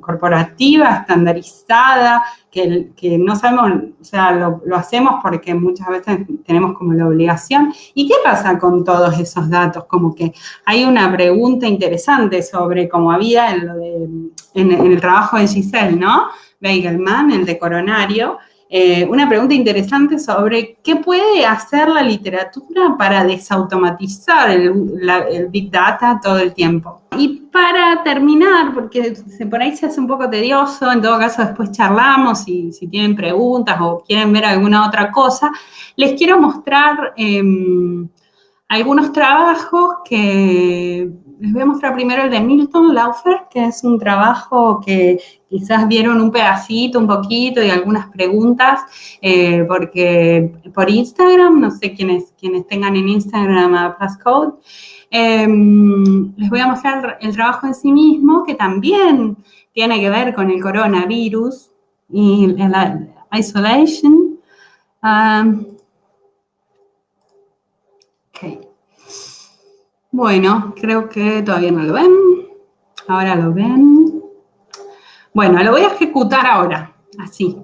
corporativa, estandarizada, que, no sabemos, o sea, lo, lo, hacemos porque muchas veces tenemos como la obligación. ¿Y qué pasa con todos esos datos? Como que hay una pregunta interesante sobre cómo había en, lo de, en el trabajo de Giselle, ¿no? Beigelman, el de coronario, eh, una pregunta interesante sobre qué puede hacer la literatura para desautomatizar el, Big Data todo el tiempo. Y para terminar, porque por ahí se hace un poco tedioso, en todo caso después charlamos y si tienen preguntas o quieren ver alguna otra cosa, les quiero mostrar em, algunos trabajos que les voy a mostrar primero el de Milton Laufer, que es un trabajo que quizás vieron un pedacito, un poquito y algunas preguntas, eh, porque por Instagram, no sé quiénes, quienes tengan en Instagram a Passcode, em, les voy a mostrar el trabajo en sí mismo, que también tiene que ver con el coronavirus y la isolation. Um, bueno, creo que todavía no lo ven. Ahora lo ven. Bueno, lo voy a ejecutar ahora, así.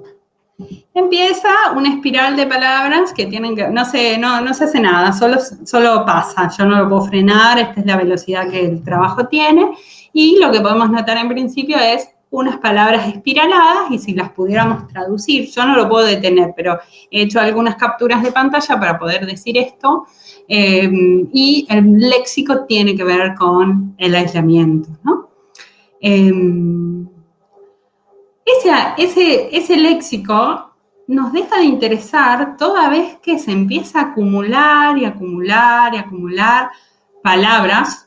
Empieza una espiral de palabras que tienen que, no se, no, no se hace nada, solo, solo pasa, yo no lo puedo frenar, esta es la velocidad que el trabajo tiene, y lo que podemos notar en principio es unas palabras espiraladas y si las pudiéramos traducir, yo no lo puedo detener, pero he hecho algunas capturas de pantalla para poder decir esto, eh, y el léxico tiene que ver con el aislamiento, ¿no? Em, ese, ese, léxico nos deja de interesar toda vez que se empieza a acumular y acumular y acumular palabras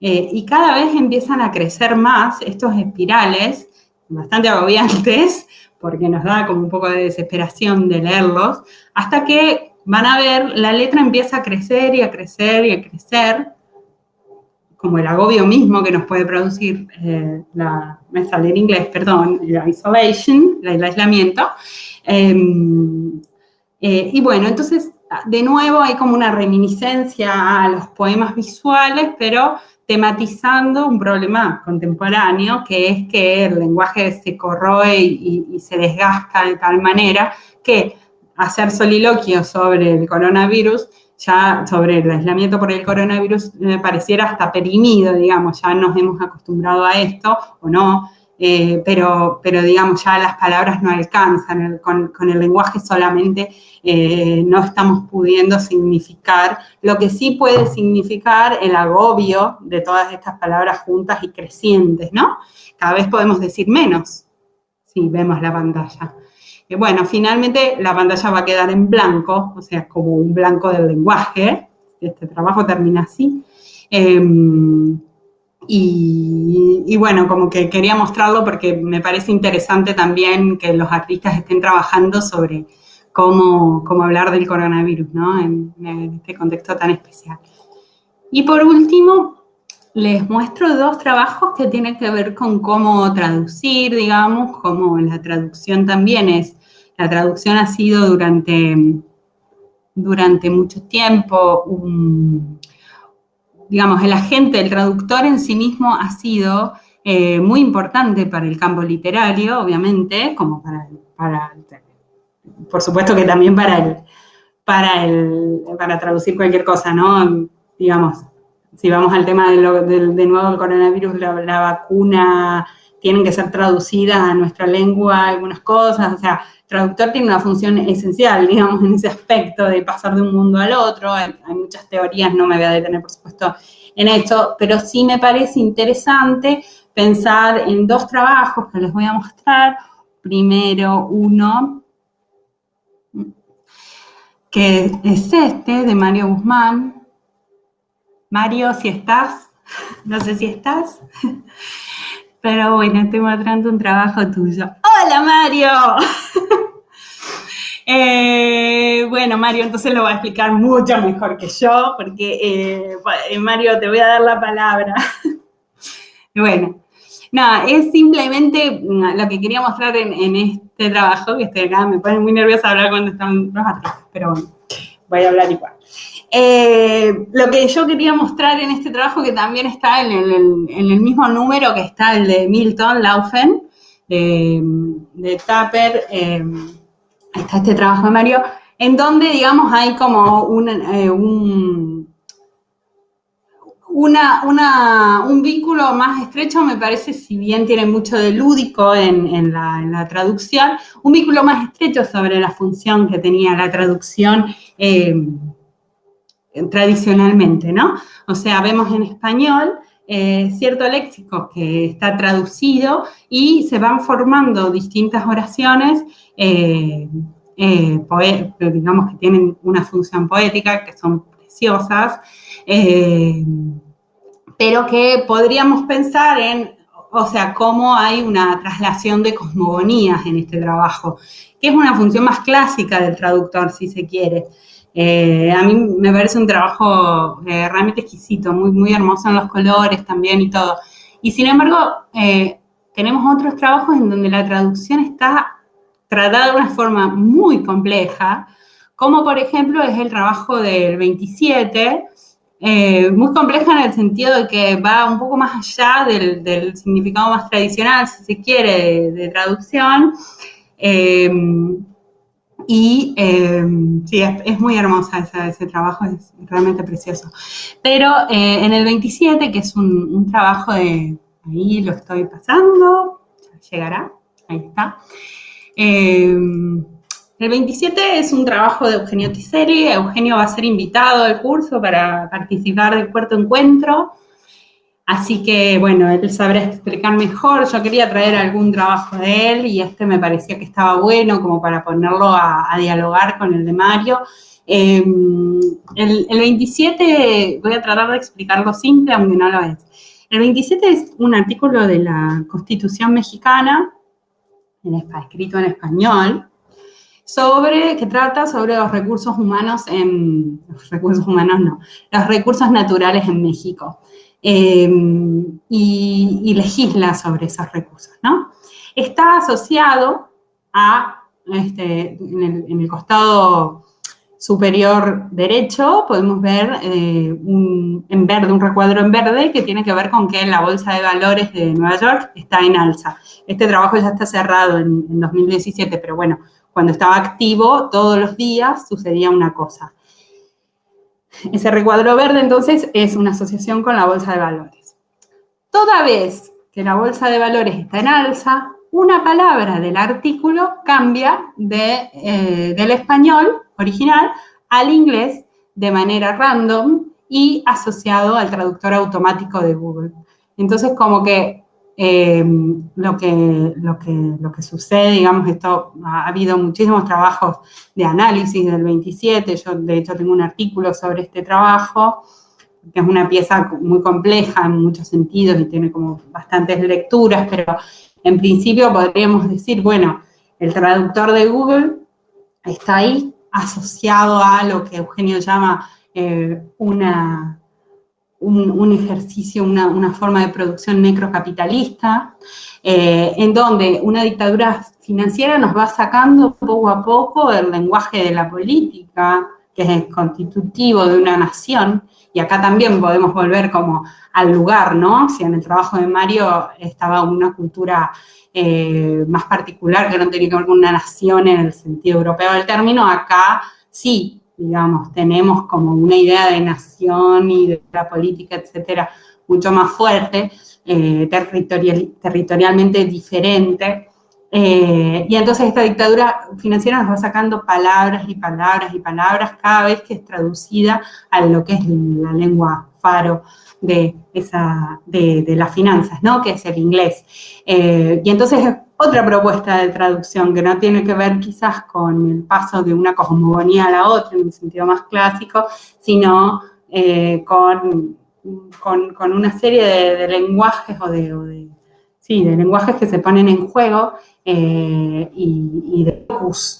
eh, y cada vez empiezan a crecer más estos espirales, bastante agobiantes, porque nos da como un poco de desesperación de leerlos, hasta que van a ver, la letra empieza a crecer y a crecer y a crecer, como el agobio mismo que nos puede producir eh, la, me sale en inglés, perdón, la isolation, el aislamiento. Em, eh, y bueno, entonces, de nuevo hay como una reminiscencia a los poemas visuales, pero tematizando un problema contemporáneo, que es que el lenguaje se corroe y se desgasta de tal manera que hacer soliloquio sobre el coronavirus, ya sobre el aislamiento por el coronavirus, pareciera hasta perimido, digamos, ya nos hemos acostumbrado a esto o no, eh, pero, pero digamos, ya las palabras no alcanzan, con, el lenguaje solamente eh, no estamos pudiendo significar lo que sí puede significar el agobio de todas estas palabras juntas y crecientes, ¿no? Cada vez podemos decir menos si vemos la pantalla bueno, finalmente la pantalla va a quedar en blanco, o sea, como un blanco del lenguaje. Este trabajo termina así. Y, bueno, como que quería mostrarlo porque me parece interesante también que los artistas estén trabajando sobre cómo, hablar del coronavirus, ¿no? En, este contexto tan especial. Y por último, les muestro dos trabajos que tienen que ver con cómo traducir, digamos, cómo la traducción también es la traducción ha sido durante, durante mucho tiempo digamos, el agente, el traductor en sí mismo ha sido eh, muy importante para el campo literario, obviamente, como para, para por supuesto que también para el, para el, para traducir cualquier cosa, ¿no? Digamos, si vamos al tema de, de, nuevo del coronavirus, la, vacuna, tienen que ser traducidas a nuestra lengua algunas cosas, o sea, traductor tiene una función esencial, digamos, en ese aspecto de pasar de un mundo al otro. Hay, muchas teorías, no me voy a detener, por supuesto, en esto, pero sí me parece interesante pensar en dos trabajos que les voy a mostrar. Primero, uno, que es este, de Mario Guzmán. Mario, si estás, no sé si estás, pero bueno, estoy mostrando un trabajo tuyo. ¡Hola, Mario! Eh, bueno, Mario, entonces lo va a explicar mucho mejor que yo, porque eh, eh, Mario, te voy a dar la palabra. bueno, nada, es simplemente mm, lo que quería mostrar en, este trabajo, que estoy acá, me pone muy nerviosa hablar cuando están los artistas, pero bueno, voy a hablar igual. Lo que yo quería mostrar en este trabajo, que también está en el, mismo número que está el de Milton Laufen, de, de Tapper, está este trabajo de Mario, en donde, digamos, hay como un, eh, un, una, un vínculo más estrecho, me parece, si bien tiene mucho de lúdico en, la, traducción, un vínculo más estrecho sobre la función que tenía la traducción eh, tradicionalmente, ¿no? O sea, vemos en español eh, cierto léxico que está traducido y se van formando distintas oraciones, eh, eh, digamos que tienen una función poética, que son preciosas, pero que podríamos pensar en, o sea, cómo hay una traslación de cosmogonías en este trabajo, que es una función más clásica del traductor, si se quiere. Eh, a mí me parece un trabajo eh, realmente exquisito, muy, muy hermoso en los colores también y todo. Y sin embargo, eh, tenemos otros trabajos en donde la traducción está tratada de una forma muy compleja, como por ejemplo es el trabajo del 27, muy compleja en el sentido de que va un poco más allá del, significado más tradicional, si se quiere, de, traducción. Y em, sí, es, muy hermosa ese trabajo, es realmente precioso. Pero eh, en el 27, que es un, trabajo de, ahí lo estoy pasando, llegará, ahí está. Em, el 27 es un trabajo de Eugenio Tiseri, Eugenio va a ser invitado al curso para participar del cuarto encuentro. Así que, bueno, él sabrá explicar mejor. Yo quería traer algún trabajo de él y este me parecía que estaba bueno como para ponerlo a, dialogar con el de Mario. Em, el, 27, voy a tratar de explicarlo simple, aunque no lo es. El 27 es un artículo de la Constitución mexicana, escrito en español, sobre, que trata sobre los recursos humanos en, los recursos humanos no, los recursos naturales en México. Em, y, legisla sobre esos recursos, ¿no? Está asociado a, este, en, el, costado superior derecho, podemos ver eh, un, en verde, un recuadro en verde que tiene que ver con que la Bolsa de Valores de Nueva York está en alza. Este trabajo ya está cerrado en, en 2017, pero bueno, cuando estaba activo, todos los días sucedía una cosa. Ese recuadro verde, entonces, es una asociación con la bolsa de valores. Toda vez que la bolsa de valores está en alza, una palabra del artículo cambia de, eh, del español original al inglés de manera random y asociado al traductor automático de Google. Entonces, como que Em, lo, que, lo, que, lo que sucede, digamos, esto, ha habido muchísimos trabajos de análisis del 27, yo de hecho tengo un artículo sobre este trabajo, que es una pieza muy compleja en muchos sentidos y tiene como bastantes lecturas, pero en principio podríamos decir, bueno, el traductor de Google está ahí asociado a lo que Eugenio llama eh, una un, ejercicio, una, forma de producción necrocapitalista, eh, en donde una dictadura financiera nos va sacando poco a poco el lenguaje de la política, que es constitutivo de una nación, y acá también podemos volver como al lugar, ¿no? Si en el trabajo de Mario estaba una cultura eh, más particular que no tenía que ver con una nación en el sentido europeo del término, acá sí digamos, tenemos como una idea de nación y de la política, etcétera, mucho más fuerte, eh, territorialmente diferente. Eh, y entonces esta dictadura financiera nos va sacando palabras y palabras y palabras cada vez que es traducida a lo que es la lengua faro de, esa, de, las finanzas, ¿no? Que es el inglés. Eh, y entonces otra propuesta de traducción que no tiene que ver quizás con el paso de una cosmogonía a la otra en un sentido más clásico, sino eh, con, con, una serie de, lenguajes o de, sí, de lenguajes que se ponen en juego eh, y, de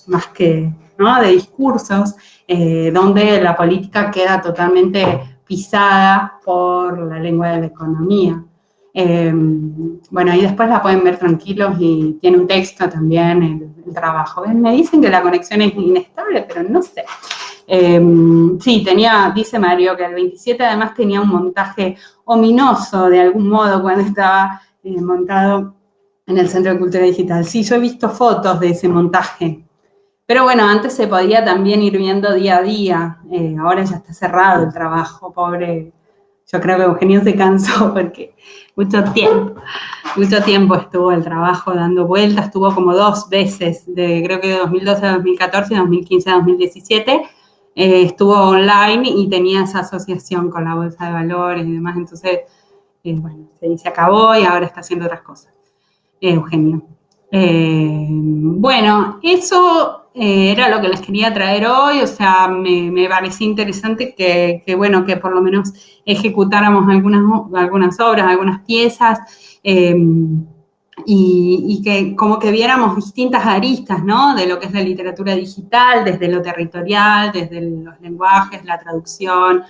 más que ¿no? de discursos, eh, donde la política queda totalmente pisada por la lengua de la economía. Em, bueno, ahí después la pueden ver tranquilos y tiene un texto también, el, trabajo. Me dicen que la conexión es inestable, pero no sé. Em, sí, tenía, dice Mario, que el 27 además tenía un montaje ominoso de algún modo cuando estaba eh, montado en el Centro de Cultura Digital. Sí, yo he visto fotos de ese montaje. Pero bueno, antes se podía también ir viendo día a día. Eh, ahora ya está cerrado el trabajo, pobre. Yo creo que Eugenio se cansó porque mucho tiempo, mucho tiempo estuvo el trabajo dando vueltas, estuvo como dos veces, de, creo que de 2012 a 2014 y 2015 a 2017, eh, estuvo online y tenía esa asociación con la bolsa de valores y demás, entonces, eh, bueno, se, acabó y ahora está haciendo otras cosas. Eh, Eugenio. bueno, eso eh, era lo que les quería traer hoy, o sea, me, me parecía interesante que, bueno, que por lo menos ejecutáramos algunas, algunas obras, algunas piezas, em, y, que como que viéramos distintas aristas, ¿no? De lo que es la literatura digital, desde lo territorial, desde los lenguajes, la traducción,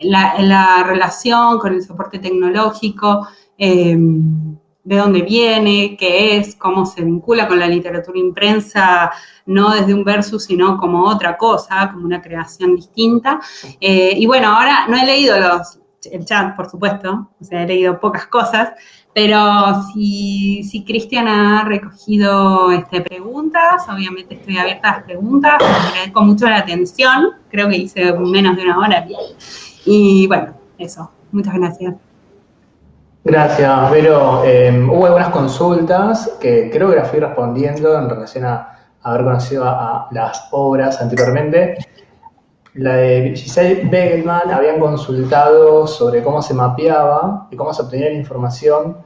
la, relación con el soporte tecnológico, em, de dónde viene, qué es, cómo se vincula con la literatura impresa, no desde un versus, sino como otra cosa, como una creación distinta. Eh, y bueno, ahora no he leído el chat, por supuesto, o sea, he leído pocas cosas, pero si, si Cristian ha recogido este, preguntas, obviamente estoy abierta a las preguntas, agradezco mucho la atención, creo que hice menos de una hora. Y bueno, eso, muchas gracias. Gracias, Vero. Em, hubo algunas consultas que creo que las fui respondiendo en relación a, haber conocido a, las obras anteriormente. La de Giselle Begelman habían consultado sobre cómo se mapeaba y cómo se obtenía la información,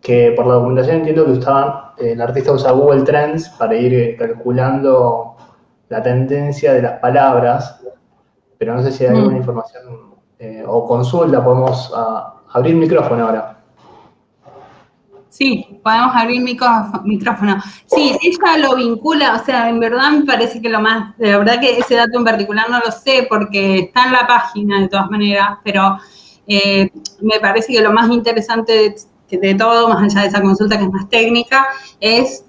que por la documentación entiendo que usaban, el artista usa Google Trends para ir eh, calculando la tendencia de las palabras, pero no sé si hay alguna mm. información eh, o consulta, podemos ah, abrir micrófono ahora. Sí, podemos abrir micrófono. Sí, ella lo vincula, o sea, en verdad me parece que lo más, de verdad que ese dato en particular no lo sé porque está en la página de todas maneras, pero eh, me parece que lo más interesante de, todo, más allá de esa consulta que es más técnica, es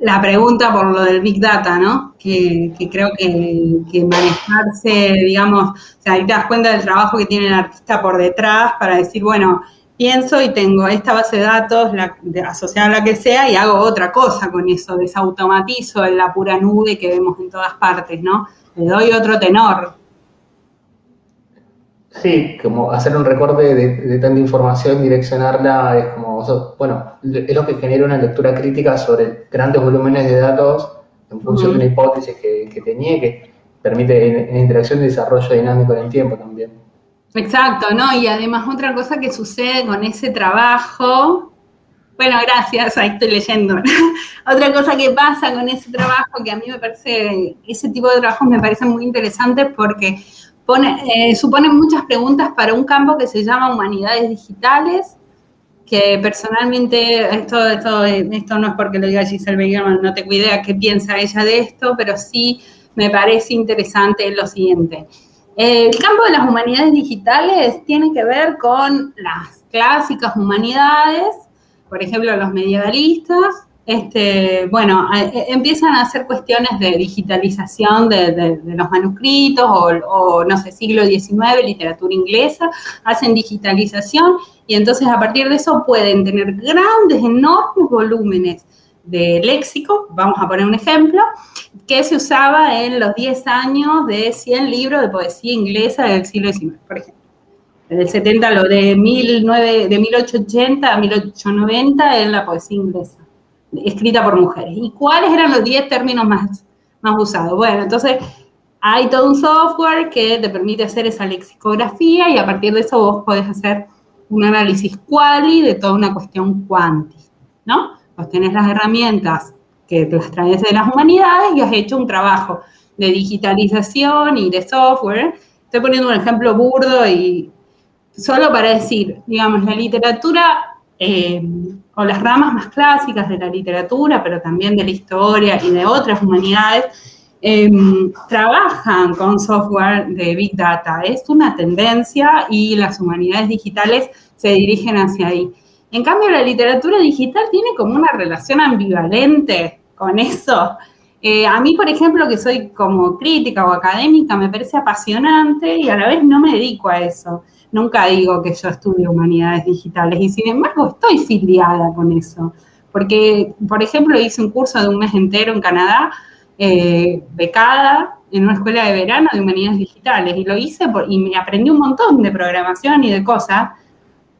la pregunta por lo del Big Data, ¿no? Que, creo que, que, manejarse, digamos, o sea, ahí te das cuenta del trabajo que tiene el artista por detrás para decir, bueno, pienso y tengo esta base de datos la, asociada a la que sea y hago otra cosa con eso, desautomatizo en la pura nube que vemos en todas partes, ¿no? Le doy otro tenor. Sí, como hacer un recorte de, tanta información, direccionarla, es como, bueno, es lo que genera una lectura crítica sobre grandes volúmenes de datos en función de una hipótesis que, tenía que permite en, interacción y desarrollo dinámico en el tiempo también. Exacto, ¿no? Y además otra cosa que sucede con ese trabajo, bueno, gracias, ahí estoy leyendo. otra cosa que pasa con ese trabajo, que a mí me parece, ese tipo de trabajos me parece muy interesante porque pone, eh, suponen muchas preguntas para un campo que se llama humanidades digitales, que personalmente, esto, esto, esto no es porque lo diga Giselle Begerman, no tengo idea qué piensa ella de esto, pero sí me parece interesante lo siguiente. El campo de las humanidades digitales tiene que ver con las clásicas humanidades, por ejemplo, los medievalistas, este, bueno, e, empiezan a hacer cuestiones de digitalización de, los manuscritos o, no sé, siglo XIX, literatura inglesa, hacen digitalización y entonces a partir de eso pueden tener grandes, enormes volúmenes de léxico, vamos a poner un ejemplo, que se usaba en los 10 años de 100 libros de poesía inglesa del siglo XIX, por ejemplo. Desde el 70 lo de, 19, de 1880 a 1890 en la poesía inglesa, escrita por mujeres. ¿Y cuáles eran los 10 términos más, más usados? Bueno, entonces hay todo un software que te permite hacer esa lexicografía y a partir de eso vos podés hacer un análisis quali de toda una cuestión cuanti, ¿no? Vos tenés las herramientas que las traes de las humanidades y has hecho un trabajo de digitalización y de software. Estoy poniendo un ejemplo burdo y solo para decir, digamos, la literatura eh, o las ramas más clásicas de la literatura, pero también de la historia y de otras humanidades, em, trabajan con software de Big Data. Es una tendencia y las humanidades digitales se dirigen hacia ahí. En cambio, la literatura digital tiene como una relación ambivalente con eso. Eh, a mí, por ejemplo, que soy como crítica o académica, me parece apasionante y a la vez no me dedico a eso. Nunca digo que yo estudio humanidades digitales y sin embargo estoy filiada con eso. Porque, por ejemplo, hice un curso de un mes entero en Canadá, eh, becada, en una escuela de verano de humanidades digitales y lo hice y me aprendí un montón de programación y de cosas.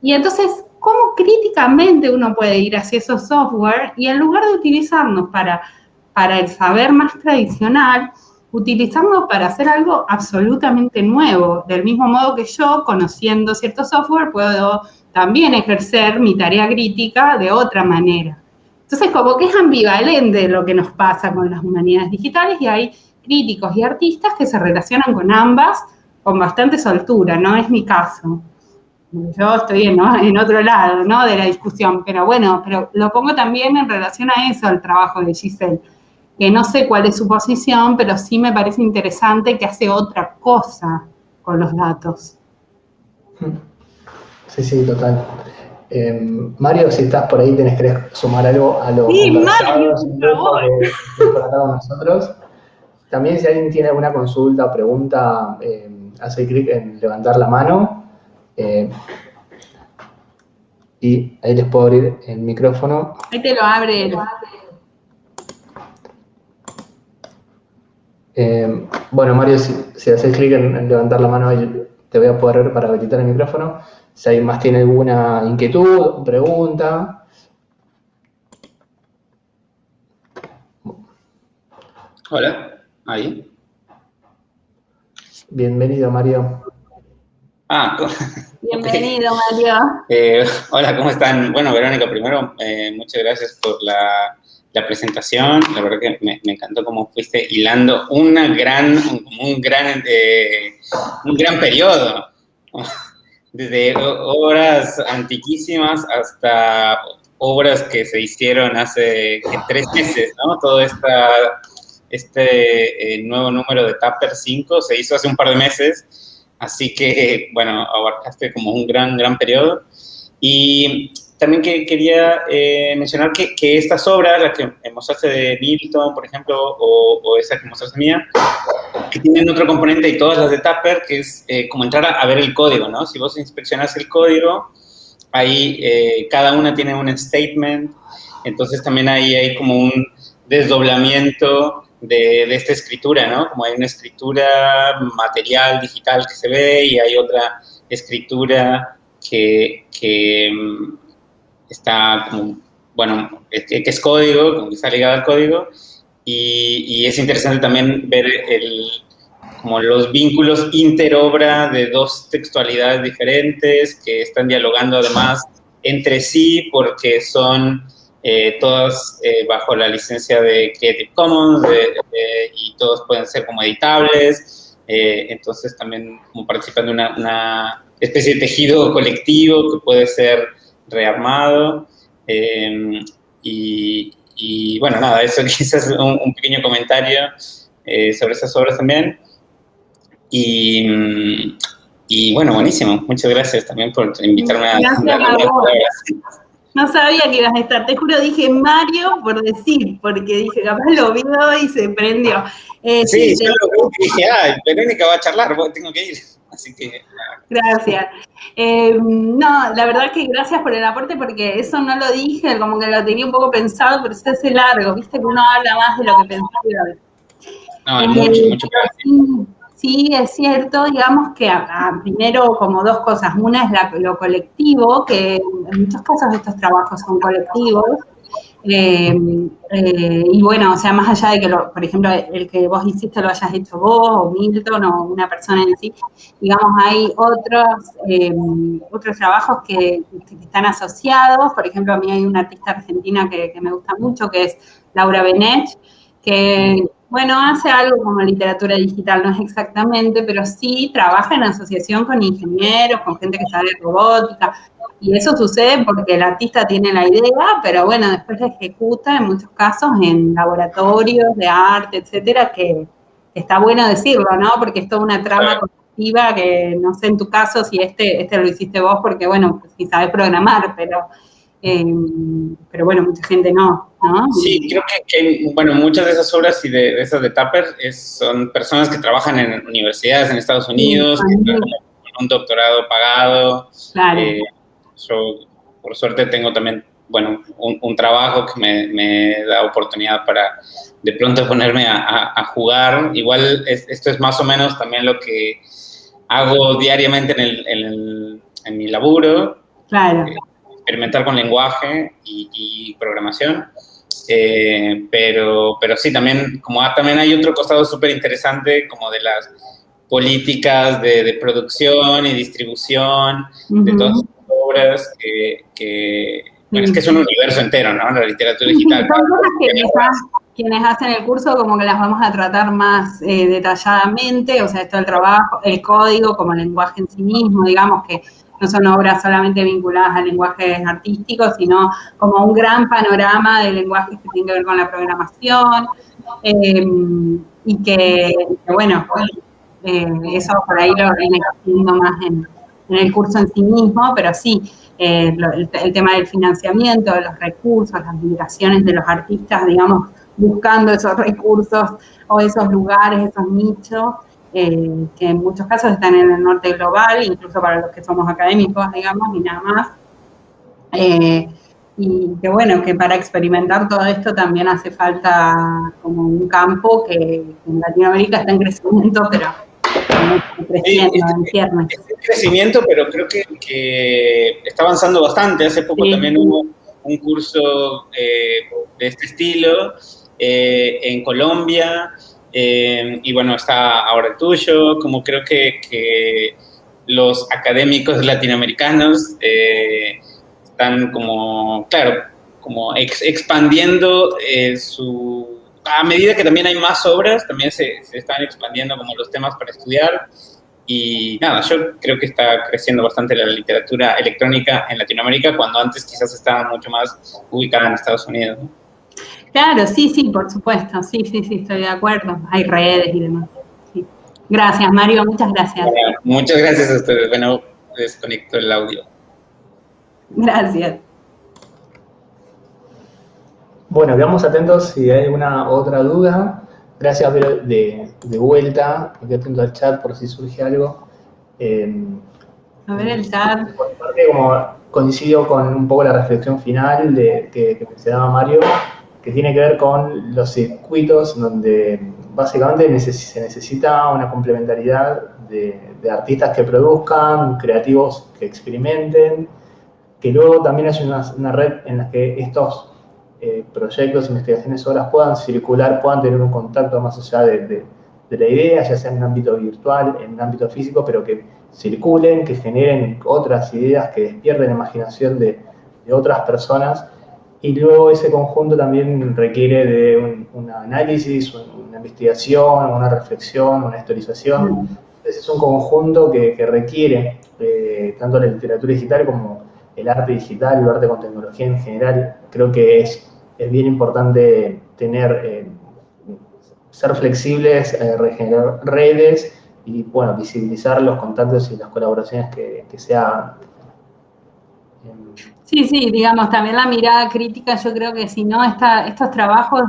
Y entonces cómo críticamente uno puede ir hacia esos software y en lugar de utilizarnos para, para el saber más tradicional, utilizarnos para hacer algo absolutamente nuevo. Del mismo modo que yo, conociendo cierto software, puedo también ejercer mi tarea crítica de otra manera. Entonces, como que es ambivalente lo que nos pasa con las humanidades digitales y hay críticos y artistas que se relacionan con ambas con bastante soltura, no es mi caso. Yo estoy en, en otro lado, ¿no? De la discusión, pero bueno, pero lo pongo también en relación a eso, al trabajo de Giselle, que no sé cuál es su posición, pero sí me parece interesante que hace otra cosa con los datos. Sí, sí, total. Em, Mario, si estás por ahí, tenés que sumar algo a lo sí, Mario, por favor. nosotros. También si alguien tiene alguna consulta o pregunta, em, hace clic en levantar la mano. Em, y ahí les puedo abrir el micrófono. Ahí te lo abre. bueno, Mario, si, haces clic en, levantar la mano, te voy a poder para habilitar el micrófono. Si alguien más tiene alguna inquietud, pregunta. Hola, ahí. Bienvenido, Mario. Ah, Bienvenido, Mario. Eh, hola, ¿cómo están? Bueno, Verónica, primero, eh, muchas gracias por la, presentación. La verdad que me, encantó cómo fuiste hilando una gran, un, gran, eh, un gran periodo desde obras antiquísimas hasta obras que se hicieron hace tres meses, ¿no? Todo esta, este eh, nuevo número de Tapper 5 se hizo hace un par de meses, así que, bueno, abarcaste como un gran, gran periodo. Y también que quería eh, mencionar que, que, estas obras, las que mostraste de Milton, por ejemplo, o, o esa que mostraste mía, que tienen otro componente y todas las de Tapper, que es eh, como entrar a, ver el código, ¿no? Si vos inspeccionas el código, ahí eh, cada una tiene un statement, entonces también ahí hay como un desdoblamiento de, de, esta escritura, ¿no? Como hay una escritura material, digital que se ve y hay otra escritura que, que mm, está como, bueno, que, es código, como que está ligado al código, y, es interesante también ver el, como los vínculos interobra de dos textualidades diferentes que están dialogando además entre sí porque son eh, todas eh, bajo la licencia de Creative Commons y todos pueden ser como editables, eh, entonces también como participan de una, una, especie de tejido colectivo que puede ser rearmado. Eh, y, bueno, nada, eso quizás un, un pequeño comentario eh, sobre esas obras también. Y, y, bueno, buenísimo. Muchas gracias también por invitarme a... No sabía que ibas a estar, te juro, dije Mario por decir, porque dije, capaz lo vio y se prendió. Eh, sí, yo lo vi dije, ah, Verónica va a charlar, tengo que ir. Así que. Gracias. Eh, no, la verdad que gracias por el aporte, porque eso no lo dije, como que lo tenía un poco pensado, pero se hace largo, viste que uno habla más de lo que pensaba. No, mucho, mucho sí, sí, es cierto, digamos que primero como dos cosas. Una es lo colectivo, que en muchos casos estos trabajos son colectivos, eh, eh, y bueno, o sea, más allá de que, por ejemplo, el que vos hiciste lo hayas hecho vos o Milton o una persona en sí, digamos, hay otros, eh, otros trabajos que, están asociados. Por ejemplo, a mí hay una artista argentina que, me gusta mucho, que es Laura Benet, que, bueno, hace algo como literatura digital, no es exactamente, pero sí trabaja en asociación con ingenieros, con gente que sabe robótica, y eso sucede porque el artista tiene la idea, pero bueno, después la ejecuta en muchos casos en laboratorios de arte, etcétera, que, está bueno decirlo, ¿no? Porque es toda una trama colectiva que no sé en tu caso si este, este lo hiciste vos, porque bueno, si sabes programar, pero, eh, pero bueno, mucha gente no, ¿no? Sí, creo que, bueno, muchas de esas obras y de, esas de Tapper son personas que trabajan en universidades en Estados Unidos, que con un doctorado pagado. Claro. Eh, yo, por suerte, tengo también, bueno, un, trabajo que me, da oportunidad para de pronto ponerme a, jugar. Igual esto es más o menos también lo que hago diariamente en, el, en, mi laburo. Claro. Eh, experimentar con lenguaje y, programación. Eh, pero, pero sí, también, como también hay otro costado súper interesante, como de las políticas de, producción y distribución, de todas obras que, Bueno, es que es un universo entero, ¿no? La literatura digital. son cosas que quizás quienes hacen el curso como que las vamos a tratar más eh, detalladamente, o sea, esto el trabajo, el código como el lenguaje en sí mismo, digamos que no son obras solamente vinculadas al lenguaje artístico, sino como un gran panorama de lenguajes que tienen que ver con la programación, eh, y que, bueno, eh, eso por ahí lo viene haciendo más en, el curso en sí mismo, pero sí, eh, el, tema del financiamiento, de los recursos, las migraciones de los artistas, digamos, buscando esos recursos o esos lugares, esos nichos, eh, que en muchos casos están en el norte global, incluso para los que somos académicos, digamos, y nada más. Eh, y que bueno, que para experimentar todo esto también hace falta como un campo que en Latinoamérica está en crecimiento, pero creciendo en crecimiento, pero creo que, está avanzando bastante. Hace poco también hubo un curso eh, de este estilo en Colombia, eh, y bueno, está ahora el tuyo, como creo que, los académicos latinoamericanos eh, están como, claro, como expandiendo eh, su... A medida que también hay más obras, también se, están expandiendo como los temas para estudiar. Y nada, yo creo que está creciendo bastante la literatura electrónica en Latinoamérica, cuando antes quizás estaba mucho más ubicada en Estados Unidos. Claro, sí, sí, por supuesto, sí, sí, sí, estoy de acuerdo. Hay redes y demás. Gracias, Mario, muchas gracias. muchas gracias a ustedes. Bueno, desconecto el audio. Gracias. Bueno, quedamos atentos si hay alguna otra duda. Gracias de, de vuelta. Quedo atento al chat por si surge algo. Em, a ver el chat. como coincido con un poco la reflexión final de, que, que mencionaba Mario, que tiene que ver con los circuitos donde básicamente se necesita una complementariedad de, artistas que produzcan, creativos que experimenten, que luego también haya una, red en la que estos eh, proyectos, investigaciones, obras puedan circular, puedan tener un contacto más allá de, la idea, ya sea en un ámbito virtual, en un ámbito físico, pero que circulen, que generen otras ideas, que despierten la imaginación de, de otras personas y luego ese conjunto también requiere de un, análisis, una investigación, una reflexión, una historización. Entonces es un conjunto que, requiere eh, tanto la literatura digital como el arte digital, el arte con tecnología en general. Creo que es, es bien importante tener, eh, ser flexibles, eh, regenerar redes y bueno, visibilizar los contactos y las colaboraciones que, que se hagan. Sí, sí, digamos, también la mirada crítica, yo creo que si no, estos trabajos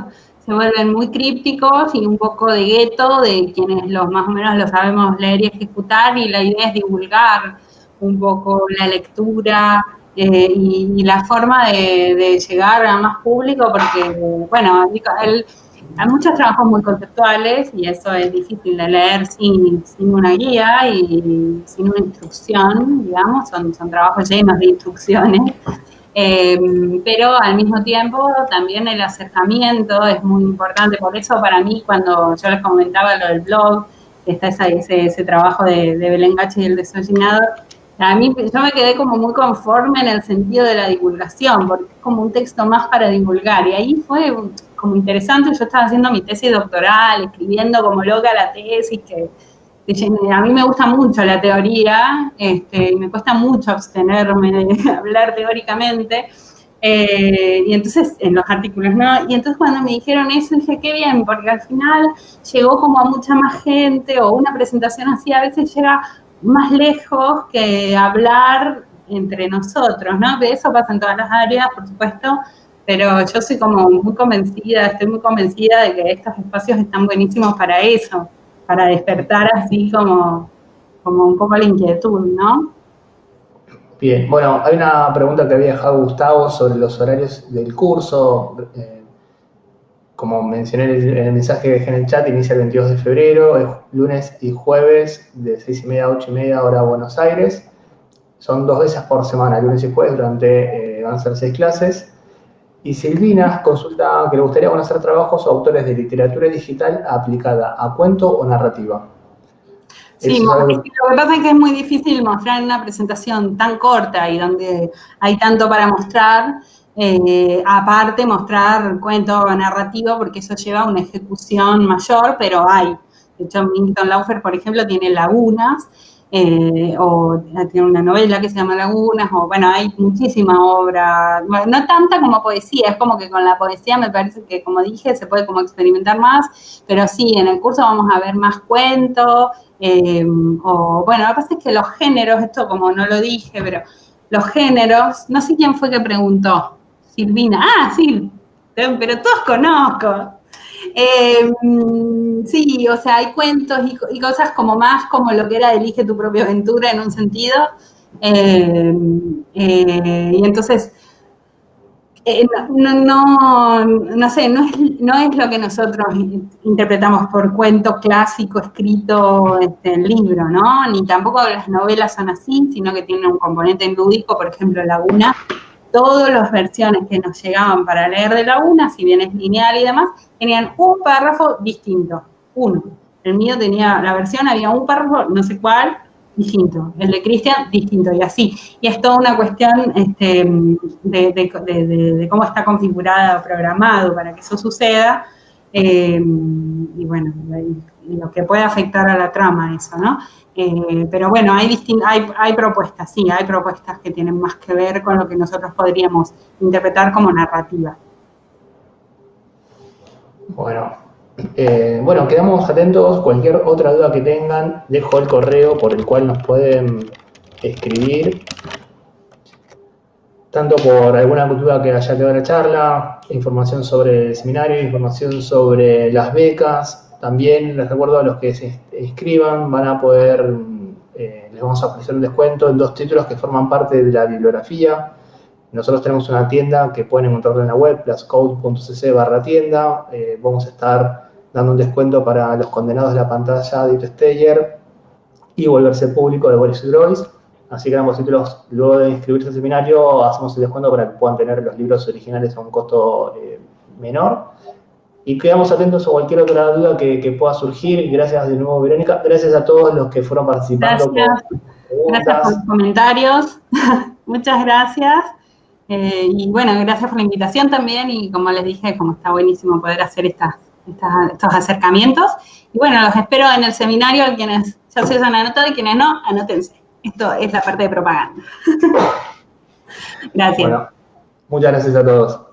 se vuelven muy crípticos y un poco de gueto de quienes los más o menos lo sabemos leer y ejecutar y la idea es divulgar un poco la lectura eh, y, la forma de, de, llegar a más público porque, bueno, el, hay muchos trabajos muy conceptuales y eso es difícil de leer sin, sin una guía y sin una instrucción, digamos, son, son trabajos llenos de instrucciones. Em, pero al mismo tiempo también el acercamiento es muy importante, por eso para mí cuando yo les comentaba lo del blog, está ese, ese, trabajo de, de Belén Gache y el desollinado, a mí yo me quedé como muy conforme en el sentido de la divulgación, porque es como un texto más para divulgar, y ahí fue como interesante, yo estaba haciendo mi tesis doctoral, escribiendo como loca la tesis, que, a mí me gusta mucho la teoría, este, y me cuesta mucho abstenerme de hablar teóricamente, eh, y entonces, en los artículos, ¿no? Y entonces cuando me dijeron eso, dije, qué bien, porque al final llegó como a mucha más gente, o una presentación así a veces llega más lejos que hablar entre nosotros, ¿no? De eso pasa en todas las áreas, por supuesto, pero yo soy como muy convencida, estoy muy convencida de que estos espacios están buenísimos para eso, para despertar así como, como un poco la inquietud, ¿no? Bien, bueno, hay una pregunta que había dejado Gustavo sobre los horarios del curso. Eh, como mencioné en el, mensaje que dejé en el chat, inicia el 22 de febrero, es lunes y jueves de 6 y media a 8 y media hora Buenos Aires. Son dos veces por semana, lunes y jueves, durante, eh, van a ser seis clases. Y Silvina consulta que le gustaría conocer trabajos o autores de literatura digital aplicada a cuento o narrativa. Sí, lo que pasa es que es muy difícil mostrar en una presentación tan corta y donde hay tanto para mostrar, eh, aparte mostrar cuento narrativo, porque eso lleva a una ejecución mayor, pero hay. De hecho, Milton Laufer, por ejemplo, tiene lagunas, eh, o tiene una novela que se llama Lagunas, o bueno, hay muchísima obra, no tanta como poesía, es como que con la poesía me parece que, como dije, se puede como experimentar más, pero sí, en el curso vamos a ver más cuentos, eh, o bueno, lo que pasa es que los géneros, esto como no lo dije, pero los géneros, no sé quién fue que preguntó, Silvina, ah, sí, pero todos conozco. Eh, sí, o sea, hay cuentos y, cosas como más como lo que era Elige tu propia aventura en un sentido. Eh, y entonces, eh, no, no, no, sé, no es, no es lo que nosotros interpretamos por cuento clásico escrito este, en libro, ¿no? Ni tampoco las novelas son así, sino que tienen un componente lúdico, por ejemplo, Laguna. Todas las versiones que nos llegaban para leer de Laguna, si bien es lineal y demás, tenían un párrafo distinto, uno. El mío tenía, la versión había un párrafo, no sé cuál, distinto, el de Cristian distinto y así. Y es toda una cuestión este, de, cómo está configurado, programado para que eso suceda. Eh, y bueno, lo que puede afectar a la trama eso, ¿no? Eh, pero bueno, hay, hay, hay propuestas, sí, hay propuestas que tienen más que ver con lo que nosotros podríamos interpretar como narrativa. Bueno, eh, bueno, quedamos atentos. Cualquier otra duda que tengan, dejo el correo por el cual nos pueden escribir. Tanto por alguna duda que haya quedado en la charla, información sobre el seminario, información sobre las becas. También les recuerdo a los que se escriban, van a poder, eh, les vamos a ofrecer un descuento en dos títulos que forman parte de la bibliografía. Nosotros tenemos una tienda que pueden encontrar en la web, pluscode.cc barra tienda. Eh, vamos a estar dando un descuento para los condenados de la pantalla de Steyer y Volverse Público de Boris Groys. Así que ambos títulos, luego de inscribirse al seminario, hacemos el descuento para que puedan tener los libros originales a un costo eh, menor. Y quedamos atentos a cualquier otra duda que, pueda surgir. Gracias de nuevo, Verónica. Gracias a todos los que fueron participando. Gracias, gracias por los comentarios. Muchas gracias. Eh, y bueno, gracias por la invitación también. Y como les dije, como está buenísimo poder hacer estas estos acercamientos. Y bueno, los espero en el seminario, quienes ya se han anotado y quienes no, anótense. Esto es la parte de propaganda. gracias. muchas gracias a todos.